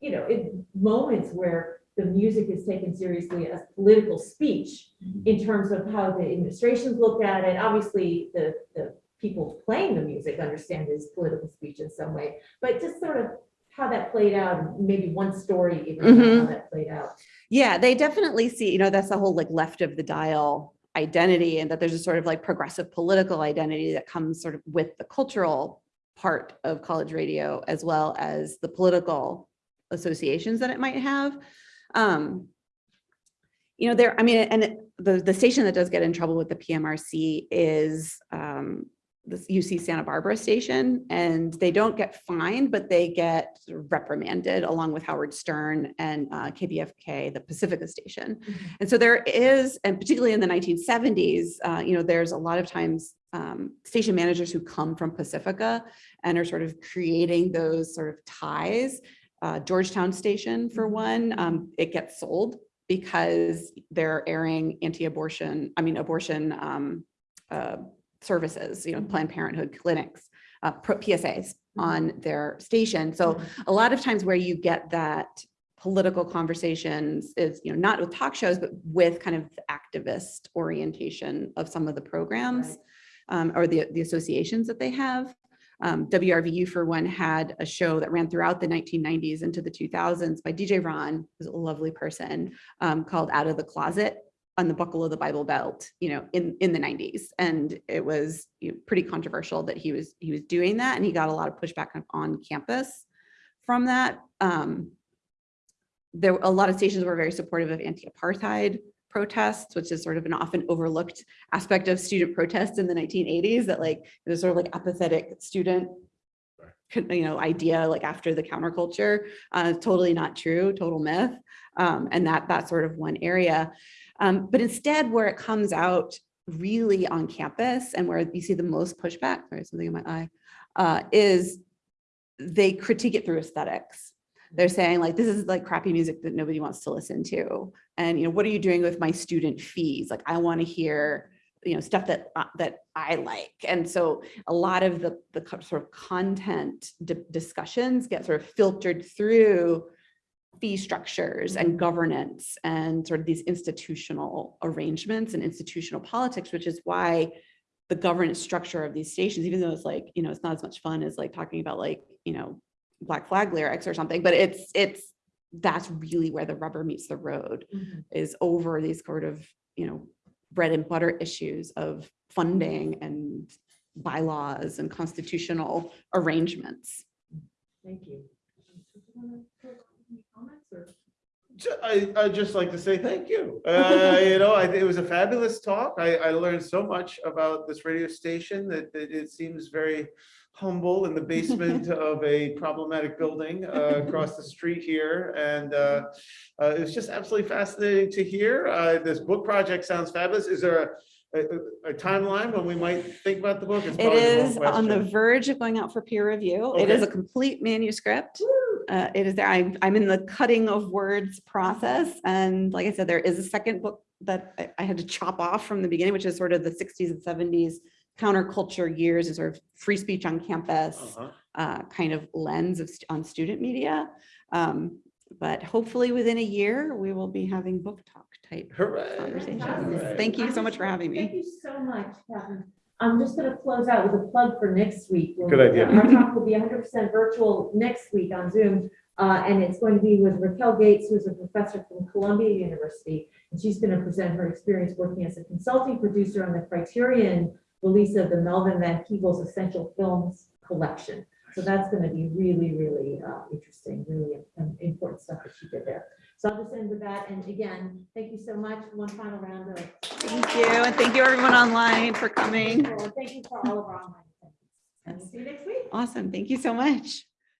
you know, in moments where the music is taken seriously as political speech mm-hmm. in terms of how the administrations look at it. Obviously, the, the people playing the music understand it as political speech in some way, but just sort of how that played out, maybe one story even about how Mhm. that played out. Yeah, they definitely see, you know, that's the whole like left of the dial identity and that there's a sort of like progressive political identity that comes sort of with the cultural part of college radio as well as the political associations that it might have. Um, you know, there, I mean, and it- the, the station that does get in trouble with the PMRC is um, the UC Santa Barbara station, and they don't get fined, but they get reprimanded along with Howard Stern and uh, KPFK, the Pacifica station. And so there is, and particularly in the 1970s, uh, you know, there's a lot of times um, station managers who come from Pacifica and are sort of creating those sort of ties. Uh, Georgetown Station, for one, um, it gets sold because they're airing anti-abortion, I mean, abortion um, uh, services, you know, Planned Parenthood clinics, uh, PSAs on their station. So a lot of times where you get that political conversations is, you know, not with talk shows, but with kind of activist orientation of some of the programs Right. um, or the, the associations that they have. Um, WRVU for one had a show that ran throughout the 1990s into the 2000s by DJ Ron, who's a lovely person, um, called Out of the Closet on the buckle of the Bible Belt, you know, in, in the 90s. And it was you know, pretty controversial that he was, he was doing that and he got a lot of pushback on- campus from that. Um, there, a lot of stations were very supportive of anti-apartheid protests, which is sort of an often overlooked aspect of student protests in the 1980s that like, it was sort of like apathetic student you know, idea like after the counterculture, uh, totally not true, total myth. Um, and that, that's sort of one area. Um, but instead where it comes out really on campus and where you see the most pushback, sorry, something in my eye, uh, is they critique it through aesthetics. They're saying like, this is like crappy music that nobody wants to listen to. And, you know, what are you doing with my student fees? Like, I want to hear, you know, stuff that, uh, that I like. And so a lot of the, the sort of content di- discussions get sort of filtered through fee structures and governance and sort of these institutional arrangements and institutional politics, which is why the governance structure of these stations, even though it's like, you know, it's not as much fun as like talking about like, you know, black flag lyrics or something, but it's, it's, that's really where the rubber meets the road mm-hmm. is over these sort of, you know, bread and butter issues of funding and bylaws and constitutional arrangements. Thank you. Comments or? Ju- I, I'd just like to say thank you. *laughs* Uh, you know, I, it was a fabulous talk. I, I learned so much about this radio station that, that it seems very humble in the basement *laughs* of a problematic building, uh, across the street here. And, uh, uh, it was just absolutely fascinating to hear. Uh, this book project sounds fabulous. Is there a, a, a timeline when we might think about the book? It's It the on the verge of going out for peer review. It is a complete manuscript. Uh, it is there. I'm, I'm in the cutting of words process. And like I said, there is a second book that I, I had to chop off from the beginning, which is sort of the sixties and seventies counterculture years and sort of free speech on campus, Uh-huh. uh, kind of lens of, st- on student media. Um, but hopefully within a year, we will be having book talk type Hooray. conversations. Hooray. Thank you so much for having me. Thank you so much, Katherine. I'm just gonna close out with a plug for next week. We'll- Good idea. Our talk will be hundred percent virtual next week on Zoom. Uh, and it's going to be with Raquel Gates, who's a professor from Columbia University. And she's gonna present her experience working as a consulting producer on the Criterion release of the Melvin Van Peebles Essential Films Collection. So that's gonna be really, really, uh, interesting, really important stuff that she did there. So I'll just end with that. And again, thank you so much. One final round of Thank you. And thank you everyone online for coming. Thank you for all of our online see you next week. Awesome. Thank you so much.